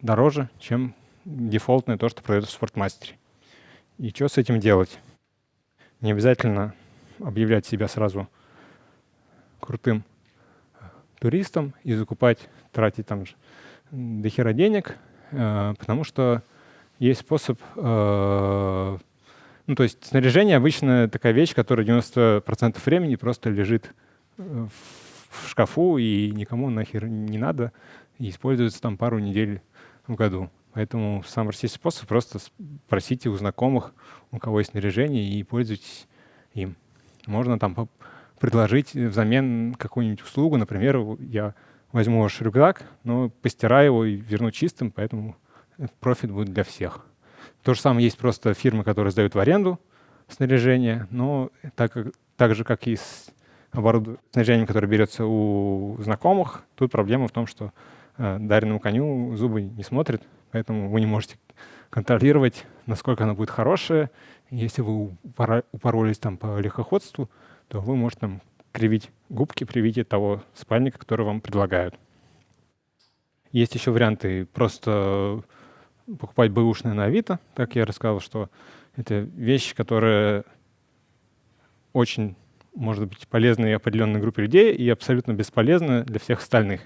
дороже, чем дефолтное то, что продается в спортмастере. И что с этим делать? Не обязательно объявлять себя сразу крутым туристом и закупать, тратить там до хера денег, э, потому что есть способ... Э, ну, то есть снаряжение обычно такая вещь, которая 90% времени просто лежит в в шкафу, и никому нахер не надо, и используется там пару недель в году. Поэтому самый простейший способ — просто спросите у знакомых, у кого есть снаряжение, и пользуйтесь им. Можно там предложить взамен какую-нибудь услугу. Например, я возьму ваш рюкзак, но постираю его и верну чистым, поэтому профит будет для всех. То же самое есть просто фирмы, которые сдают в аренду снаряжение, но так, как, так же, как и с оборудование, снаряжением, которое берется у знакомых. Тут проблема в том, что э, дареному коню зубы не смотрят, поэтому вы не можете контролировать, насколько оно будет хорошее. Если вы упоролись там по легкоходству, то вы можете там кривить губки при виде того спальника, который вам предлагают. Есть еще варианты просто покупать бэушные на Авито. Так я рассказал, что это вещь, которая очень может быть полезной определенной группе людей и абсолютно бесполезна для всех остальных.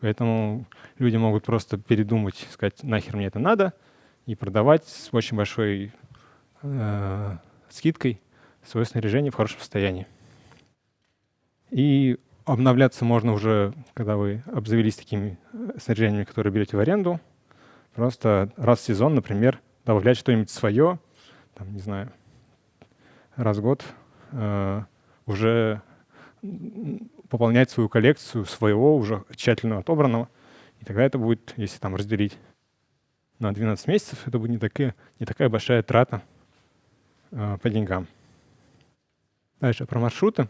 Поэтому люди могут просто передумать, сказать, нахер мне это надо, и продавать с очень большой э, скидкой свое снаряжение в хорошем состоянии. И обновляться можно уже, когда вы обзавелись такими э, снаряжениями, которые берете в аренду. Просто раз в сезон, например, добавлять что-нибудь свое, там, не знаю, раз в год э, уже пополнять свою коллекцию своего уже тщательно отобранного. И тогда это будет, если там разделить на 12 месяцев, это будет не такая, не такая большая трата э, по деньгам. Дальше про маршруты.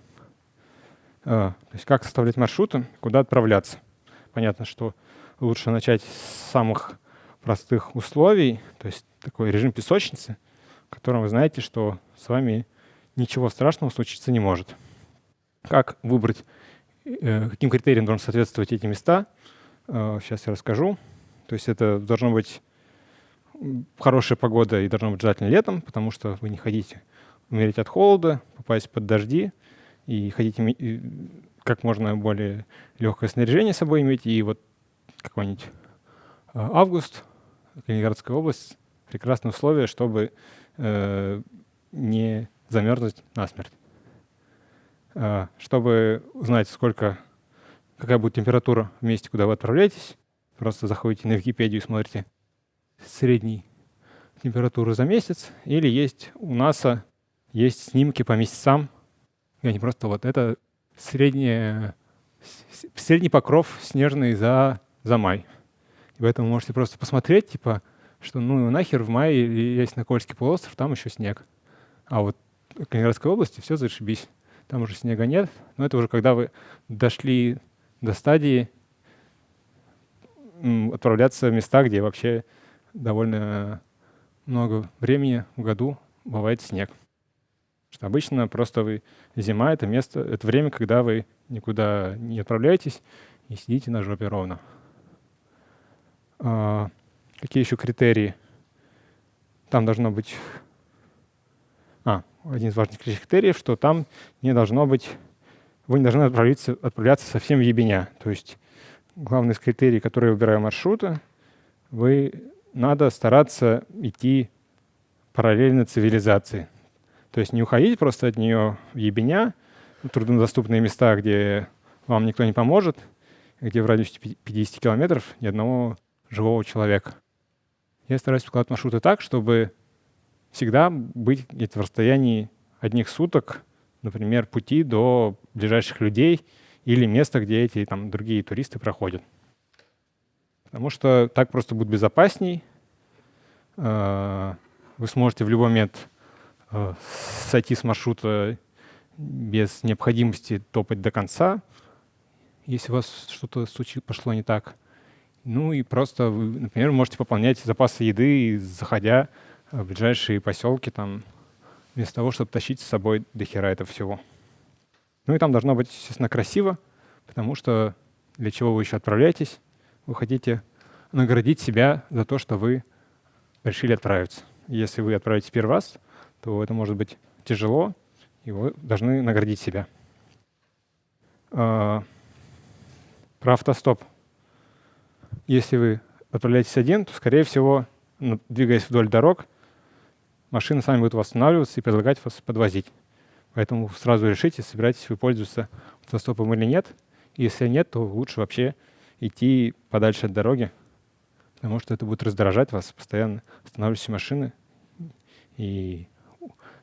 Э, то есть как составлять маршруты, куда отправляться. Понятно, что лучше начать с самых простых условий, то есть такой режим песочницы, в котором вы знаете, что с вами ничего страшного случиться не может. Как выбрать, каким критериям должны соответствовать эти места, сейчас э, я расскажу. То есть это должно быть хорошая погода и должно быть желательно летом, потому что вы не хотите умереть от холода, попасть под дожди, и хотите как можно более легкое снаряжение с собой иметь. И вот какой-нибудь а, август, Калининградская область, прекрасные условия, чтобы э, не замерзнуть насмерть. Э, чтобы узнать, сколько, какая будет температура в месте, куда вы отправляетесь, просто заходите на Википедию и смотрите средней температуру за месяц, или есть у НАСА есть снимки по месяцам, и они просто вот это среднее, средний покров снежный за, за май. И поэтому можете просто посмотреть, типа, что ну нахер в мае есть на Кольский полуостров, там еще снег. А вот в Калининградской области все зашибись. Там уже снега нет. Но это уже когда вы дошли до стадии отправляться в места, где вообще довольно много времени в году бывает снег. Что обычно просто вы зима — это место, это время, когда вы никуда не отправляетесь и сидите на жопе ровно. А, какие еще критерии? Там должно быть... Один из важных критериев, что там не должно быть... Вы не должны отправляться, отправляться совсем в ебеня. То есть главный из критерий, который выбираю маршрута, вы надо стараться идти параллельно цивилизации. То есть не уходить просто от нее в ебеня, труднодоступные места, где вам никто не поможет, где в радиусе 50 километров ни одного живого человека. Я стараюсь складывать маршруты так, чтобы всегда быть где-то в расстоянии одних суток, например, пути до ближайших людей или места, где эти там, другие туристы проходят. Потому что так просто будет безопасней. Э, вы сможете в любой момент Э, сойти с маршрута без необходимости топать до конца, если у вас что-то пошло не так. Ну и просто вы, например, можете пополнять запасы еды, заходя в ближайшие поселки, там, вместо того, чтобы тащить с собой до хера это всего. Ну и там должно быть, естественно, красиво, потому что для чего вы еще отправляетесь? Вы хотите наградить себя за то, что вы решили отправиться. Если вы отправитесь первый раз, то это может быть тяжело, и вы должны наградить себя. А, про автостоп. Если вы отправляетесь один, то, скорее всего, двигаясь вдоль дорог, машины сами будут восстанавливаться и предлагать вас подвозить. Поэтому сразу решите, собираетесь вы пользоваться автостопом или нет. Если нет, то лучше вообще идти подальше от дороги, потому что это будет раздражать вас, постоянно останавливающиеся машины. И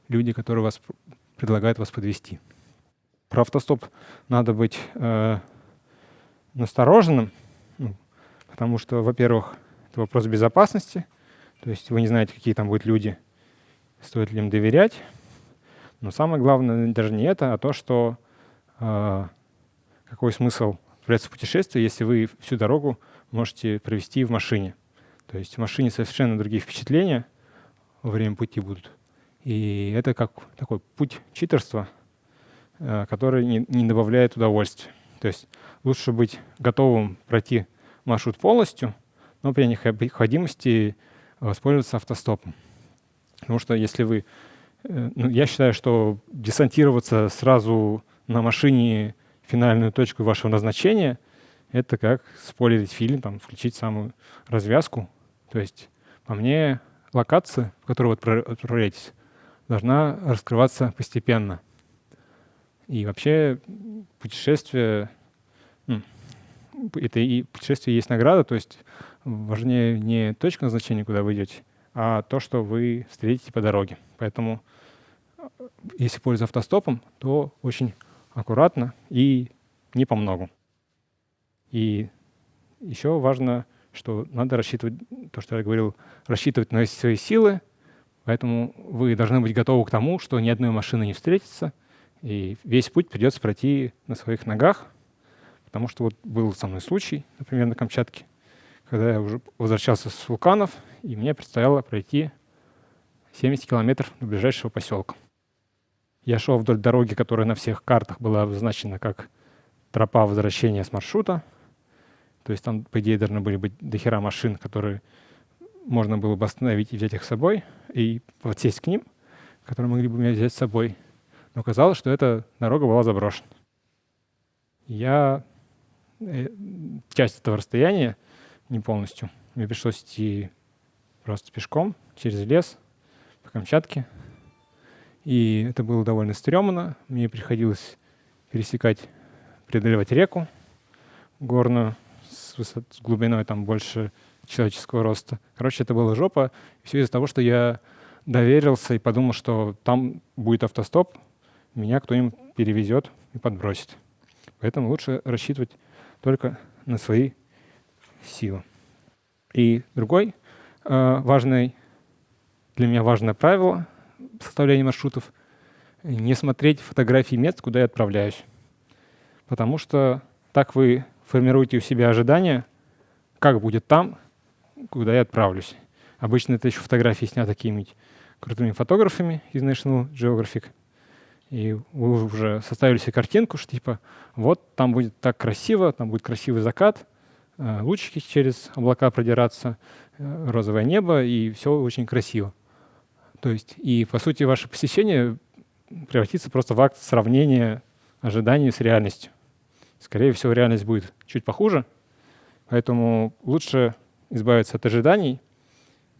люди, которые вас предлагают вас подвести. Про автостоп надо быть э, настороженным, ну, потому что, во-первых, это вопрос безопасности, то есть вы не знаете, какие там будут люди, стоит ли им доверять. Но самое главное даже не это, а то, что э, какой смысл отправляться в путешествие, если вы всю дорогу можете провести в машине. То есть в машине совершенно другие впечатления во время пути будут. И это как такой путь читерства, э, который не, не добавляет удовольствия. То есть лучше быть готовым пройти маршрут полностью, но при необходимости воспользоваться автостопом. Потому что если вы... Э, ну, я считаю, что десантироваться сразу на машине финальную точку вашего назначения — это как спойлерить фильм, там, включить самую развязку. То есть, по мне, локация, в которую вы отправляетесь, должна раскрываться постепенно. И вообще путешествие, ну, это и путешествие есть награда, то есть важнее не точка назначения, куда вы идете, а то, что вы встретите по дороге. Поэтому если пользоваться автостопом, то очень аккуратно и не по многу. И еще важно, что надо рассчитывать, то, что я говорил, рассчитывать на свои силы, Поэтому вы должны быть готовы к тому, что ни одной машины не встретится, и весь путь придется пройти на своих ногах, потому что вот был со мной случай, например, на Камчатке, когда я уже возвращался с вулканов, и мне предстояло пройти 70 километров до ближайшего поселка. Я шел вдоль дороги, которая на всех картах была обозначена как тропа возвращения с маршрута. То есть там, по идее, должны были быть дохера машин, которые можно было бы остановить и взять их с собой, и подсесть к ним, которые могли бы меня взять с собой. Но оказалось, что эта дорога была заброшена. Я э, часть этого расстояния, не полностью, мне пришлось идти просто пешком через лес по Камчатке. И это было довольно стрёмно. Мне приходилось пересекать, преодолевать реку горную с, высот, с глубиной там больше человеческого роста. Короче, это была жопа. Все из-за того, что я доверился и подумал, что там будет автостоп, меня кто-нибудь перевезет и подбросит. Поэтому лучше рассчитывать только на свои силы. И другой э, важный, для меня важное правило составления маршрутов — не смотреть фотографии мест, куда я отправляюсь. Потому что так вы формируете у себя ожидания, как будет там, куда я отправлюсь. Обычно это еще фотографии сняты какими-нибудь крутыми фотографами из National Geographic. И вы уже составили себе картинку, что типа вот там будет так красиво, там будет красивый закат, лучики через облака продираться, э, розовое небо, и все очень красиво. То есть, и по сути ваше посещение превратится просто в акт сравнения ожиданий с реальностью. Скорее всего, реальность будет чуть похуже, поэтому лучше избавиться от ожиданий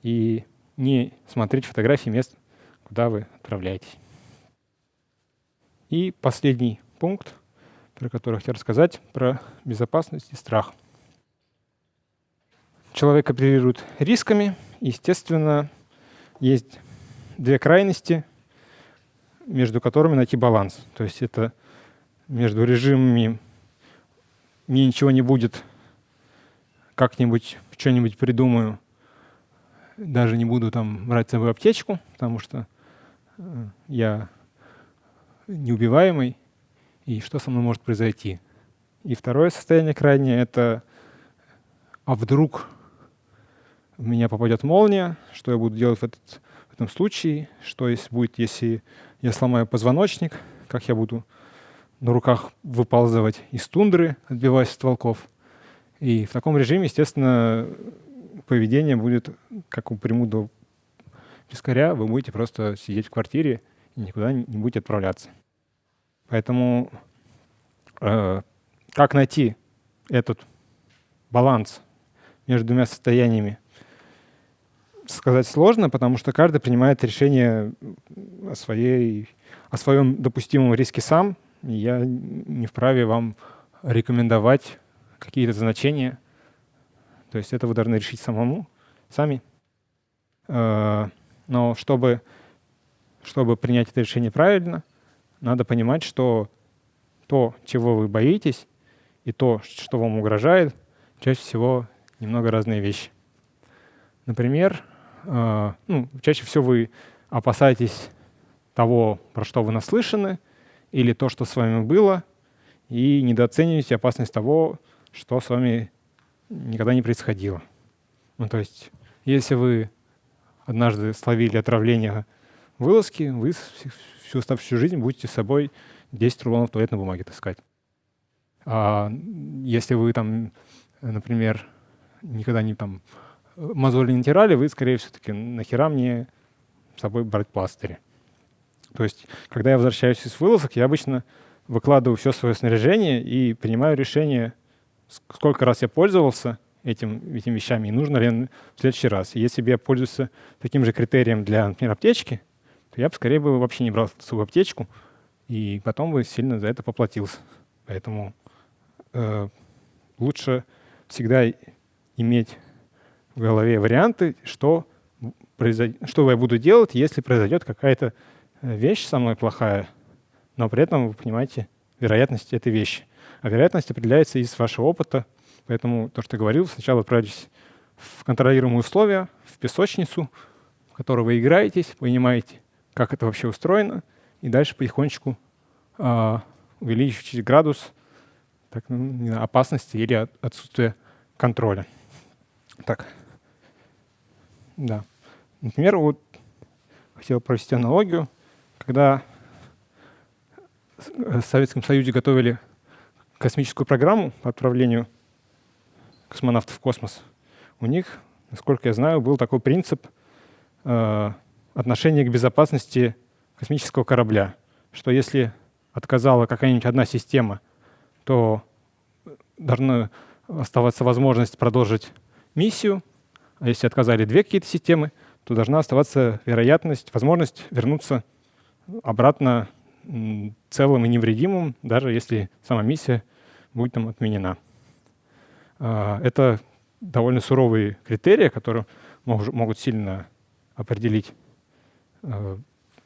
и не смотреть фотографии мест, куда вы отправляетесь. И последний пункт, про который хотел рассказать, про безопасность и страх. Человек оперирует рисками. Естественно, есть две крайности, между которыми найти баланс. То есть это между режимами «мне ничего не будет, как-нибудь что-нибудь придумаю», даже не буду там брать с собой аптечку, потому что э, я неубиваемый, и что со мной может произойти. И второе состояние крайнее — это «а вдруг в меня попадет молния, что я буду делать в, этот, в этом случае, что если будет, если я сломаю позвоночник, как я буду на руках выползывать из тундры, отбиваясь от волков». И в таком режиме, естественно, поведение будет, как у приму пескаря, вы будете просто сидеть в квартире и никуда не будете отправляться. Поэтому э, как найти этот баланс между двумя состояниями, сказать сложно, потому что каждый принимает решение о, своей, о своем допустимом риске сам. И я не вправе вам рекомендовать какие-то значения. То есть это вы должны решить самому, сами. Э, но чтобы, чтобы принять это решение правильно, надо понимать, что то, чего вы боитесь, и то, что вам угрожает, чаще всего немного разные вещи. Например, ну, чаще всего вы опасаетесь того, про что вы наслышаны, или то, что с вами было, и недооцениваете опасность того, что с вами никогда не происходило. Ну, то есть, если вы однажды словили отравление вылазки, вы всю оставшуюся жизнь будете с собой 10 рулонов туалетной бумаги таскать. А если вы там, например, никогда не там мозоли не натирали, вы, скорее всего, таки нахера мне с собой брать пластыри. То есть, когда я возвращаюсь из вылазок, я обычно выкладываю все свое снаряжение и принимаю решение, сколько раз я пользовался этим, этими вещами и нужно ли в следующий раз. И если бы я пользуюсь таким же критерием для, например, аптечки, то я бы скорее бы вообще не брал свою аптечку, и потом бы сильно за это поплатился. Поэтому э, лучше всегда иметь в голове варианты, что, произойд... что я буду делать, если произойдет какая-то э, вещь со мной плохая, но при этом вы понимаете вероятность этой вещи. А вероятность определяется из вашего опыта. Поэтому то, что я говорил, сначала отправитесь в контролируемые условия, в песочницу, в которой вы играетесь, понимаете, как это вообще устроено, и дальше потихонечку э, увеличивать градус так, ну, опасности или от, отсутствия контроля. Так, да. Например, вот хотел провести аналогию, когда в Советском Союзе готовили космическую программу по отправлению космонавтов в космос, у них насколько я знаю, был такой принцип э, отношения к безопасности космического корабля, что если отказала какая-нибудь одна система, то должна оставаться возможность продолжить миссию, а если отказали две какие-то системы, то должна оставаться вероятность, возможность вернуться обратно целым и невредимым, даже если сама миссия будет там отменена. А, это довольно суровые критерии, которые могут сильно определить а,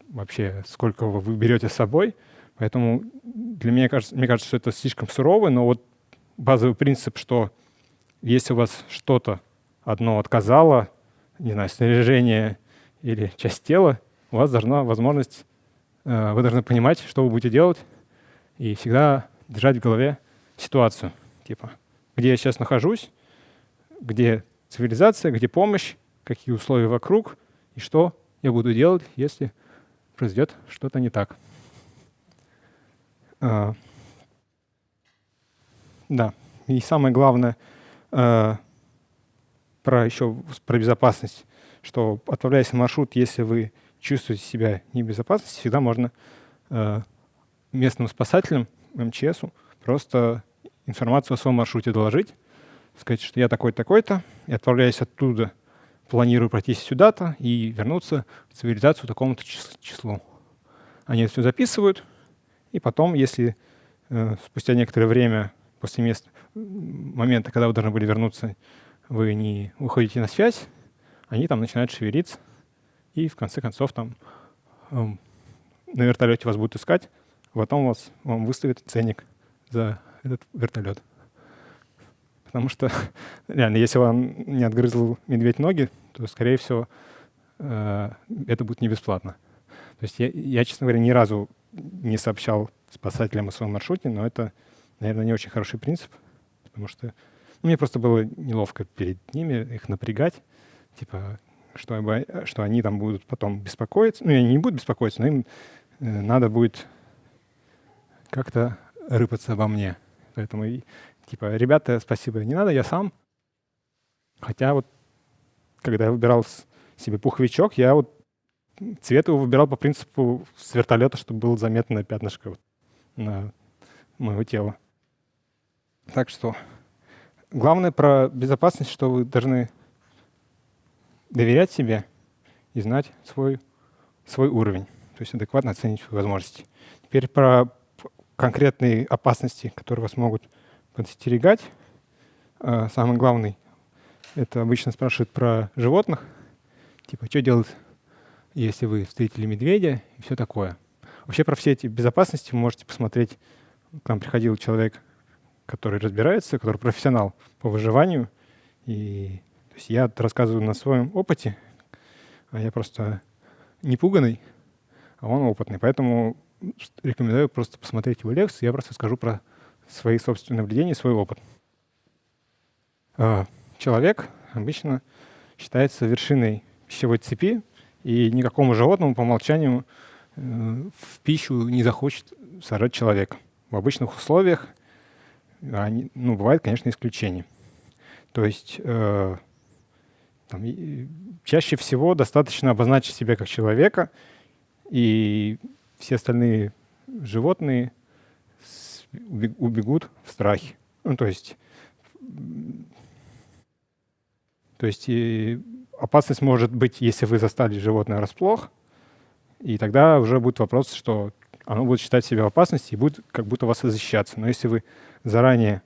вообще, сколько вы берете с собой. Поэтому для меня кажется, мне кажется, что это слишком сурово, но вот базовый принцип, что если у вас что-то одно отказало, не знаю, снаряжение или часть тела, у вас должна возможность, э, вы должны понимать, что вы будете делать, и всегда держать в голове ситуацию, типа, где я сейчас нахожусь, где цивилизация, где помощь, какие условия вокруг, и что я буду делать, если произойдет что-то не так. А, да, и самое главное а, про еще про безопасность, что отправляясь на маршрут, если вы чувствуете себя не в безопасности, всегда можно а, местным спасателям, МЧСу, просто информацию о своем маршруте доложить, сказать, что я такой-такой-то, и отправляясь оттуда планирую пройти сюда-то и вернуться в цивилизацию такому-то числу. Они это все записывают, и потом, если э, спустя некоторое время после мест, момента, когда вы должны были вернуться, вы не выходите на связь, они там начинают шевелиться, и в конце концов там э, на вертолете вас будут искать, потом вас, вам выставят ценник за этот вертолет. Потому что, реально, если вам не отгрызл медведь ноги, то, скорее всего, э, это будет не бесплатно. То есть я, я, честно говоря, ни разу не сообщал спасателям о своем маршруте, но это, наверное, не очень хороший принцип, потому что ну, мне просто было неловко перед ними их напрягать, типа, что, что они там будут потом беспокоиться. Ну, они не будут беспокоиться, но им э, надо будет как-то рыпаться обо мне. Поэтому Типа, ребята, спасибо, не надо, я сам. Хотя вот, когда я выбирал себе пуховичок, я вот цвет его выбирал по принципу с вертолета, чтобы было заметное пятнышко вот на моего тела. Так что главное про безопасность, что вы должны доверять себе и знать свой, свой уровень, то есть адекватно оценить свои возможности. Теперь про конкретные опасности, которые вас могут подстерегать. А, самый главный — это обычно спрашивают про животных. Типа, что делать, если вы встретили медведя и все такое. Вообще про все эти безопасности вы можете посмотреть. К нам приходил человек, который разбирается, который профессионал по выживанию. И то есть я рассказываю на своем опыте, а я просто не пуганный, а он опытный. Поэтому рекомендую просто посмотреть его лекцию. Я просто скажу про свои собственные наблюдения, свой опыт. А, человек обычно считается вершиной пищевой цепи, и никакому животному по умолчанию э, в пищу не захочет сажать человека. В обычных условиях они, ну, бывает, конечно, исключения. То есть э, там, чаще всего достаточно обозначить себя как человека, и все остальные животные убегут в страхе. Ну, то есть, то есть и опасность может быть, если вы застали животное врасплох, и тогда уже будет вопрос, что оно будет считать себя в опасности и будет как будто вас защищаться. Но если вы заранее,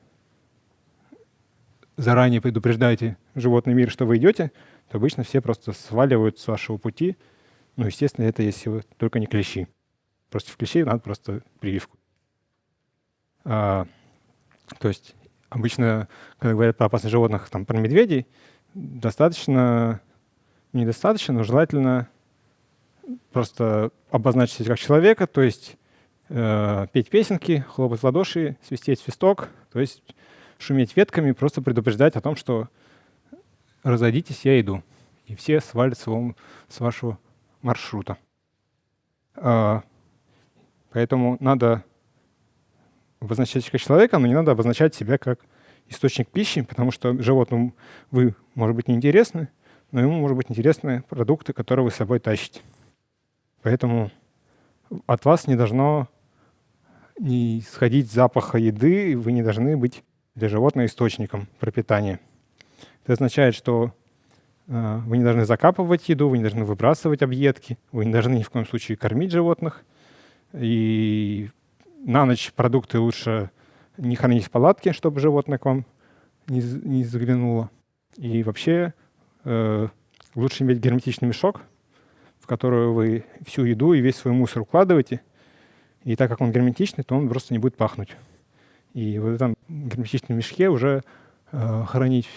заранее предупреждаете животный мир, что вы идете, то обычно все просто сваливают с вашего пути. Ну, естественно, это если вы только не клещи. Просто в клещей надо просто прививку. А, то есть обычно, когда говорят про опасных животных, там, про медведей, достаточно, недостаточно, но желательно просто обозначить как человека, то есть э, петь песенки, хлопать в ладоши, свистеть свисток, то есть шуметь ветками, просто предупреждать о том, что разойдитесь, я иду. И все свалятся вам с вашего маршрута. Э, поэтому надо обозначать как человека, но не надо обозначать себя как источник пищи, потому что животному вы, может быть, не интересны, но ему, может быть, интересны продукты, которые вы с собой тащите. Поэтому от вас не должно не сходить запаха еды, вы не должны быть для животного источником пропитания. Это означает, что э, вы не должны закапывать еду, вы не должны выбрасывать объедки, вы не должны ни в коем случае кормить животных. И на ночь продукты лучше не хранить в палатке, чтобы животное к вам не, не заглянуло. И вообще э, лучше иметь герметичный мешок, в который вы всю еду и весь свой мусор укладываете. И так как он герметичный, то он просто не будет пахнуть. И в этом герметичном мешке уже э, хранить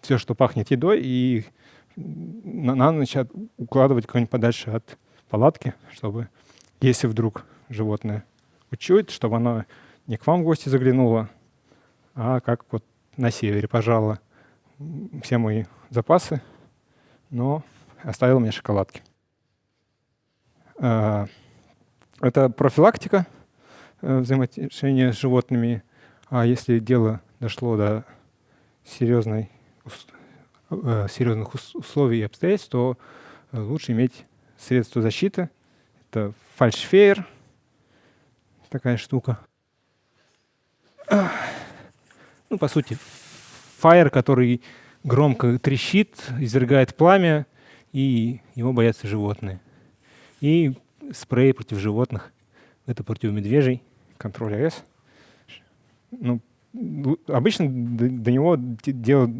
все, что пахнет едой, и на, на ночь укладывать куда-нибудь подальше от палатки, чтобы, если вдруг животное учует, чтобы оно не к вам в гости заглянуло, а как вот на севере пожало все мои запасы, но оставил мне шоколадки. Это профилактика э, взаимоотношения с животными. А если дело дошло до серьезной, э, серьезных условий и обстоятельств, то э, лучше иметь средства защиты. Это фальшфейер, такая штука. Ну, по сути, фаер, который громко трещит, извергает пламя, и его боятся животные. И спрей против животных. Это против медвежий, контроль АЭС. Ну, обычно до, до него дело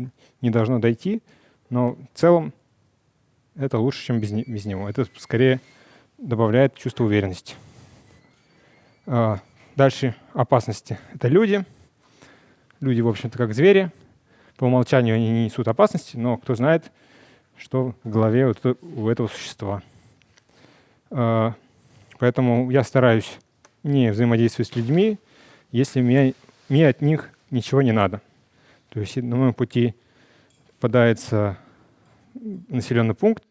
не должно дойти, но в целом это лучше, чем без, без него. Это скорее добавляет чувство уверенности. А, дальше опасности. Это люди. Люди, в общем-то, как звери. По умолчанию они не несут опасности, но кто знает, что в голове у этого существа. А, поэтому я стараюсь не взаимодействовать с людьми, если мне, мне от них ничего не надо. То есть на моем пути попадается населенный пункт,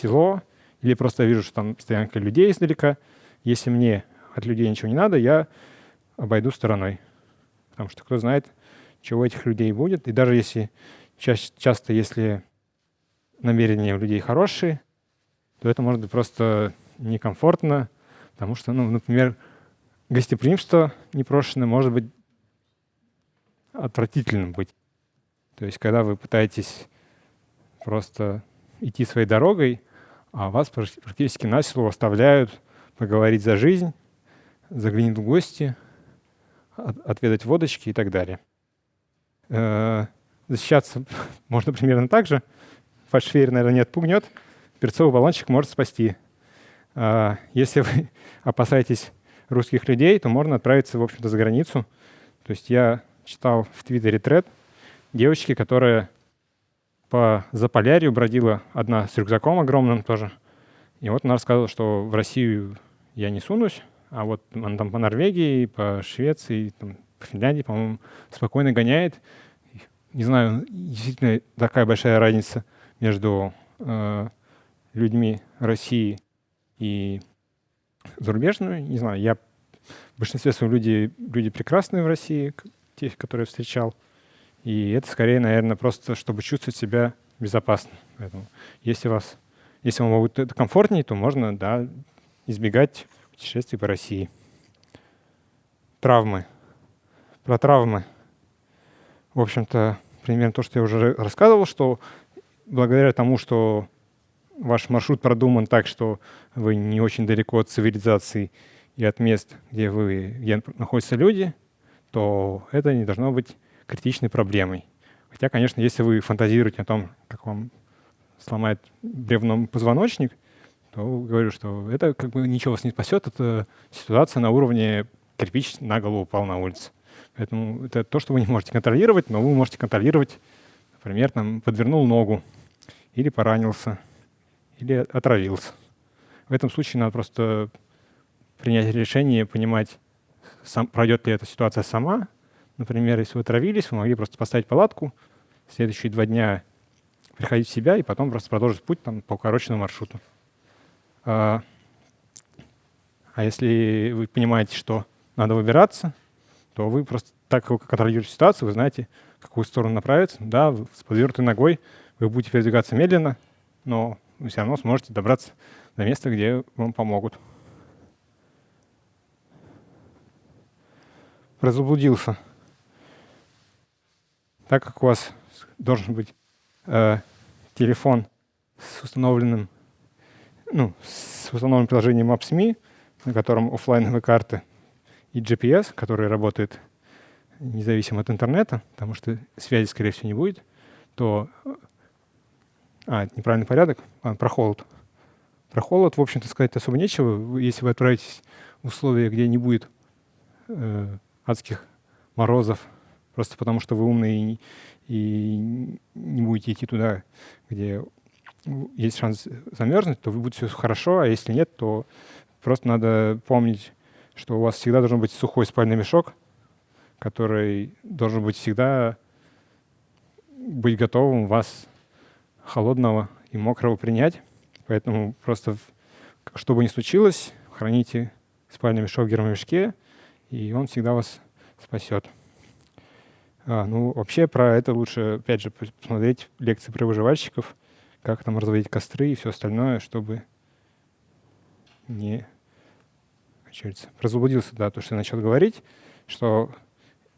село, или просто вижу, что там стоянка людей издалека. Если мне от людей ничего не надо, я обойду стороной. Потому что кто знает, чего этих людей будет. И даже если часто, если намерения у людей хорошие, то это может быть просто некомфортно, потому что, ну, например, гостеприимство непрошенное может быть отвратительным быть. То есть, когда вы пытаетесь просто идти своей дорогой, а вас практически на силу оставляют поговорить за жизнь, заглянуть в гости, отведать водочки и так далее. Э, защищаться можно примерно так же. Фальшфейер, наверное, не отпугнет. Перцовый баллончик может спасти. Э, если вы опасаетесь русских людей, то можно отправиться, в общем-то, за границу. То есть я читал в Твиттере тред девочки, которая по Заполярью бродила одна с рюкзаком огромным тоже. И вот она рассказывала, что в Россию я не сунусь, а вот она там по Норвегии, по Швеции, там, по Финляндии, по-моему, спокойно гоняет. Не знаю, действительно такая большая разница между э, людьми России и зарубежными. Не знаю, я в большинстве своем люди, люди прекрасные в России, тех, которые встречал. И это скорее, наверное, просто чтобы чувствовать себя безопасно. Поэтому если, вас, если вам будет это комфортнее, то можно да, избегать путешествий по России. Травмы. Про травмы. В общем-то, примерно то, что я уже рассказывал, что благодаря тому, что ваш маршрут продуман так, что вы не очень далеко от цивилизации и от мест, где, вы, где находятся люди, то это не должно быть критичной проблемой. Хотя, конечно, если вы фантазируете о том, как вам сломает бревном позвоночник, то говорю, что это как бы ничего вас не спасет, это ситуация на уровне кирпич на голову упал на улице. Поэтому это то, что вы не можете контролировать, но вы можете контролировать, например, там, подвернул ногу, или поранился, или отравился. В этом случае надо просто принять решение, понимать, сам, пройдет ли эта ситуация сама. Например, если вы отравились, вы могли просто поставить палатку, следующие два дня приходить в себя и потом просто продолжить путь там, по укороченному маршруту. А, а если вы понимаете, что надо выбираться, то вы просто так как контролируете ситуацию, вы знаете, в какую сторону направиться. Да, с подвернутой ногой вы будете передвигаться медленно, но вы все равно сможете добраться до места, где вам помогут. Разублудился. Так как у вас должен быть э, телефон с установленным, ну, с установленным приложением Maps.me, на котором офлайновые карты и GPS, который работает независимо от интернета, потому что связи, скорее всего, не будет, то... А, неправильный порядок. А, про холод. Про холод, в общем-то, сказать особо нечего. Если вы отправитесь в условия, где не будет э, адских морозов, просто потому что вы умные и, и не будете идти туда, где есть шанс замерзнуть, то будет все хорошо, а если нет, то просто надо помнить, что у вас всегда должен быть сухой спальный мешок, который должен быть всегда быть готовым вас холодного и мокрого принять. Поэтому просто, что бы ни случилось, храните спальный мешок в гермомешке, и он всегда вас спасет. А, ну, вообще про это лучше, опять же, посмотреть лекции про выживальщиков, как там разводить костры и все остальное, чтобы не Получается, разублудился, да, то, что я начал говорить, что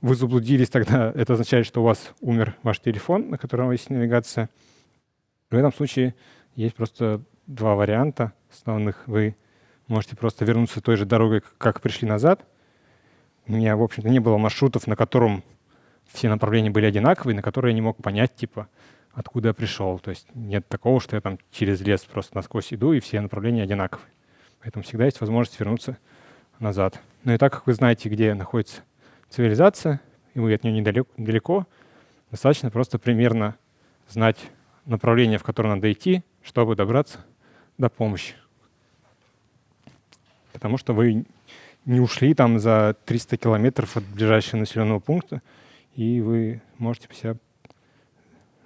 вы заблудились тогда, это означает, что у вас умер ваш телефон, на котором есть навигация. В этом случае есть просто два варианта основных. Вы можете просто вернуться той же дорогой, как пришли назад. У меня, в общем-то, не было маршрутов, на котором все направления были одинаковые, на которые я не мог понять, типа, откуда я пришел. То есть нет такого, что я там через лес просто насквозь иду, и все направления одинаковые. Поэтому всегда есть возможность вернуться назад. Но и так как вы знаете, где находится цивилизация, и вы от нее недалеко, достаточно просто примерно знать направление, в которое надо идти, чтобы добраться до помощи. Потому что вы не ушли там за 300 километров от ближайшего населенного пункта, и вы можете себя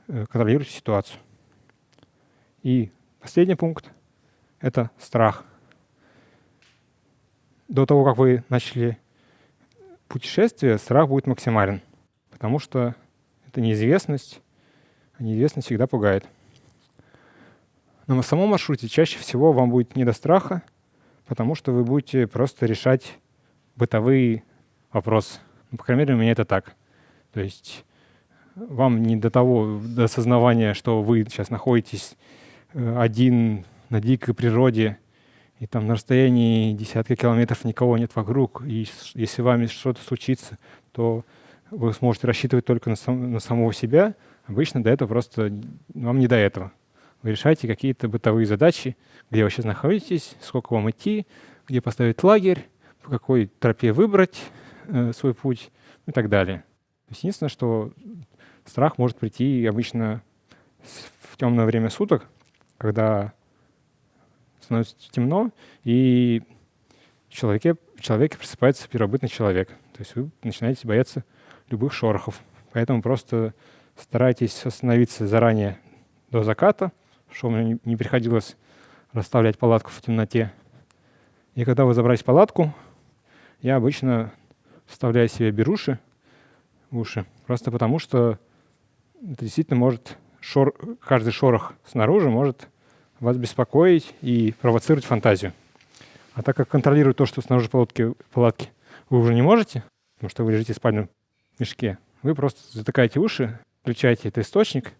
э, контролировать ситуацию. И последний пункт — это страх до того, как вы начали путешествие, страх будет максимален, потому что это неизвестность, неизвестность всегда пугает. Но на самом маршруте чаще всего вам будет не до страха, потому что вы будете просто решать бытовые вопросы. Ну, по крайней мере, у меня это так. То есть вам не до того, до осознавания, что вы сейчас находитесь э, один на дикой природе, и там на расстоянии десятка километров никого нет вокруг, и если вами что-то случится, то вы сможете рассчитывать только на, сам, на самого себя. Обычно до этого просто вам не до этого. Вы решаете какие-то бытовые задачи, где вы сейчас находитесь, сколько вам идти, где поставить лагерь, по какой тропе выбрать э, свой путь и так далее. То есть единственное, что страх может прийти обычно в темное время суток, когда становится темно, и в человеке, в человеке просыпается первобытный человек. То есть вы начинаете бояться любых шорохов. Поэтому просто старайтесь остановиться заранее до заката, чтобы не приходилось расставлять палатку в темноте. И когда вы забрались в палатку, я обычно вставляю себе беруши в уши, просто потому что это действительно может, шор, каждый шорох снаружи может вас беспокоить и провоцировать фантазию. А так как контролировать то, что снаружи палатки, палатки вы уже не можете, потому что вы лежите в спальном мешке, вы просто затыкаете уши, включаете этот источник,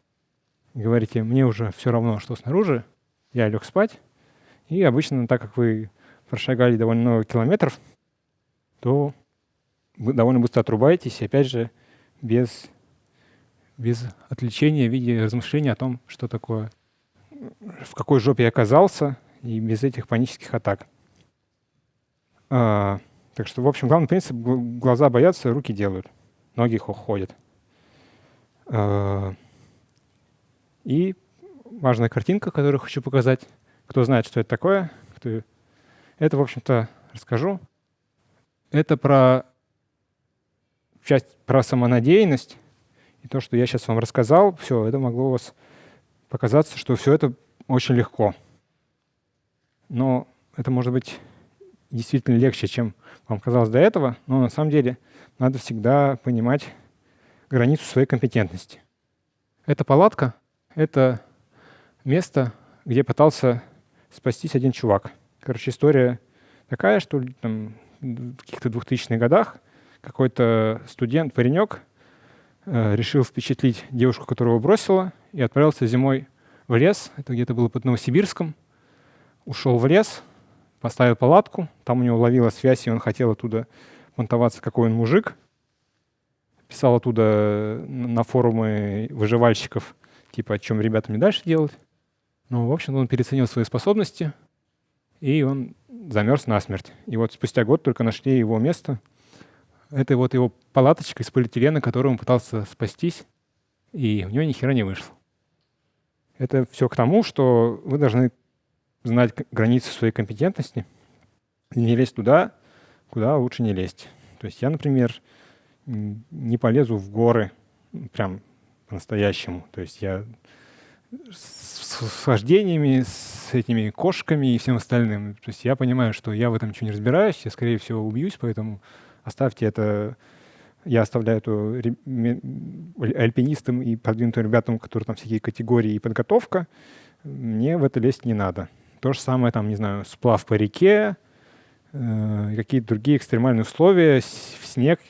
говорите, мне уже все равно, что снаружи, я лег спать. И обычно, так как вы прошагали довольно много километров, то вы довольно быстро отрубаетесь, и опять же, без, без отвлечения в виде размышления о том, что такое в какой жопе я оказался, и без этих панических атак. А, так что, в общем, главный принцип — глаза боятся, руки делают, ноги ходят. А, и важная картинка, которую хочу показать. Кто знает, что это такое, кто... это, в общем-то, расскажу. Это про часть про самонадеянность. И то, что я сейчас вам рассказал, все, это могло у вас показаться, что все это очень легко. Но это может быть действительно легче, чем вам казалось до этого, но на самом деле надо всегда понимать границу своей компетентности. Эта палатка — это место, где пытался спастись один чувак. Короче, история такая, что там, в каких-то 2000-х годах какой-то студент, паренек, э, решил впечатлить девушку, которую бросила, и отправился зимой в лес. Это где-то было под Новосибирском. Ушел в лес, поставил палатку, там у него ловила связь, и он хотел оттуда понтоваться, какой он мужик. Писал оттуда на форумы выживальщиков, типа, о чем ребятам не дальше делать. Ну, в общем, он переоценил свои способности, и он замерз насмерть. И вот спустя год только нашли его место. Это вот его палаточка из полиэтилена, которую он пытался спастись, и у него ни хера не вышло. Это все к тому, что вы должны знать границы своей компетентности и не лезть туда, куда лучше не лезть. То есть я, например, не полезу в горы прям по-настоящему. То есть я с вождениями, с этими кошками и всем остальным. То есть я понимаю, что я в этом ничего не разбираюсь, я, скорее всего, убьюсь, поэтому оставьте это. Я оставляю это альпинистам и продвинутым ребятам, которые там всякие категории и подготовка. Мне в это лезть не надо. То же самое, там, не знаю, сплав по реке, э, какие-то другие экстремальные условия, снег.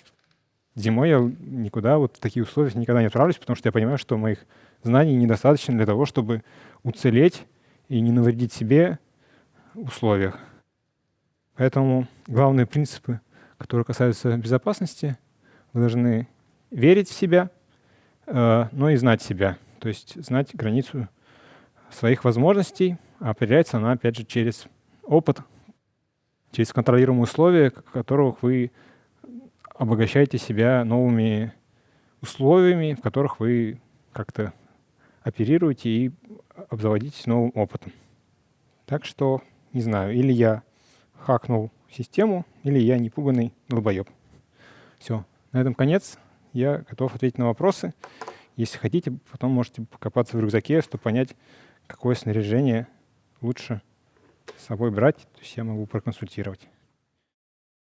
Зимой я никуда вот в такие условия никогда не отправлюсь, потому что я понимаю, что моих знаний недостаточно для того, чтобы уцелеть и не навредить себе в условиях. Поэтому главные принципы, которые касаются безопасности, вы должны верить в себя, э, но и знать себя, то есть знать границу своих возможностей, а определяется она, опять же, через опыт, через контролируемые условия, которых вы обогащаете себя новыми условиями, в которых вы как-то оперируете и обзаводитесь новым опытом. Так что, не знаю, или я хакнул систему, или я непуганный долбоеб. Все, на этом конец. Я готов ответить на вопросы. Если хотите, потом можете покопаться в рюкзаке, чтобы понять, какое снаряжение лучше с собой брать. То есть я могу проконсультировать.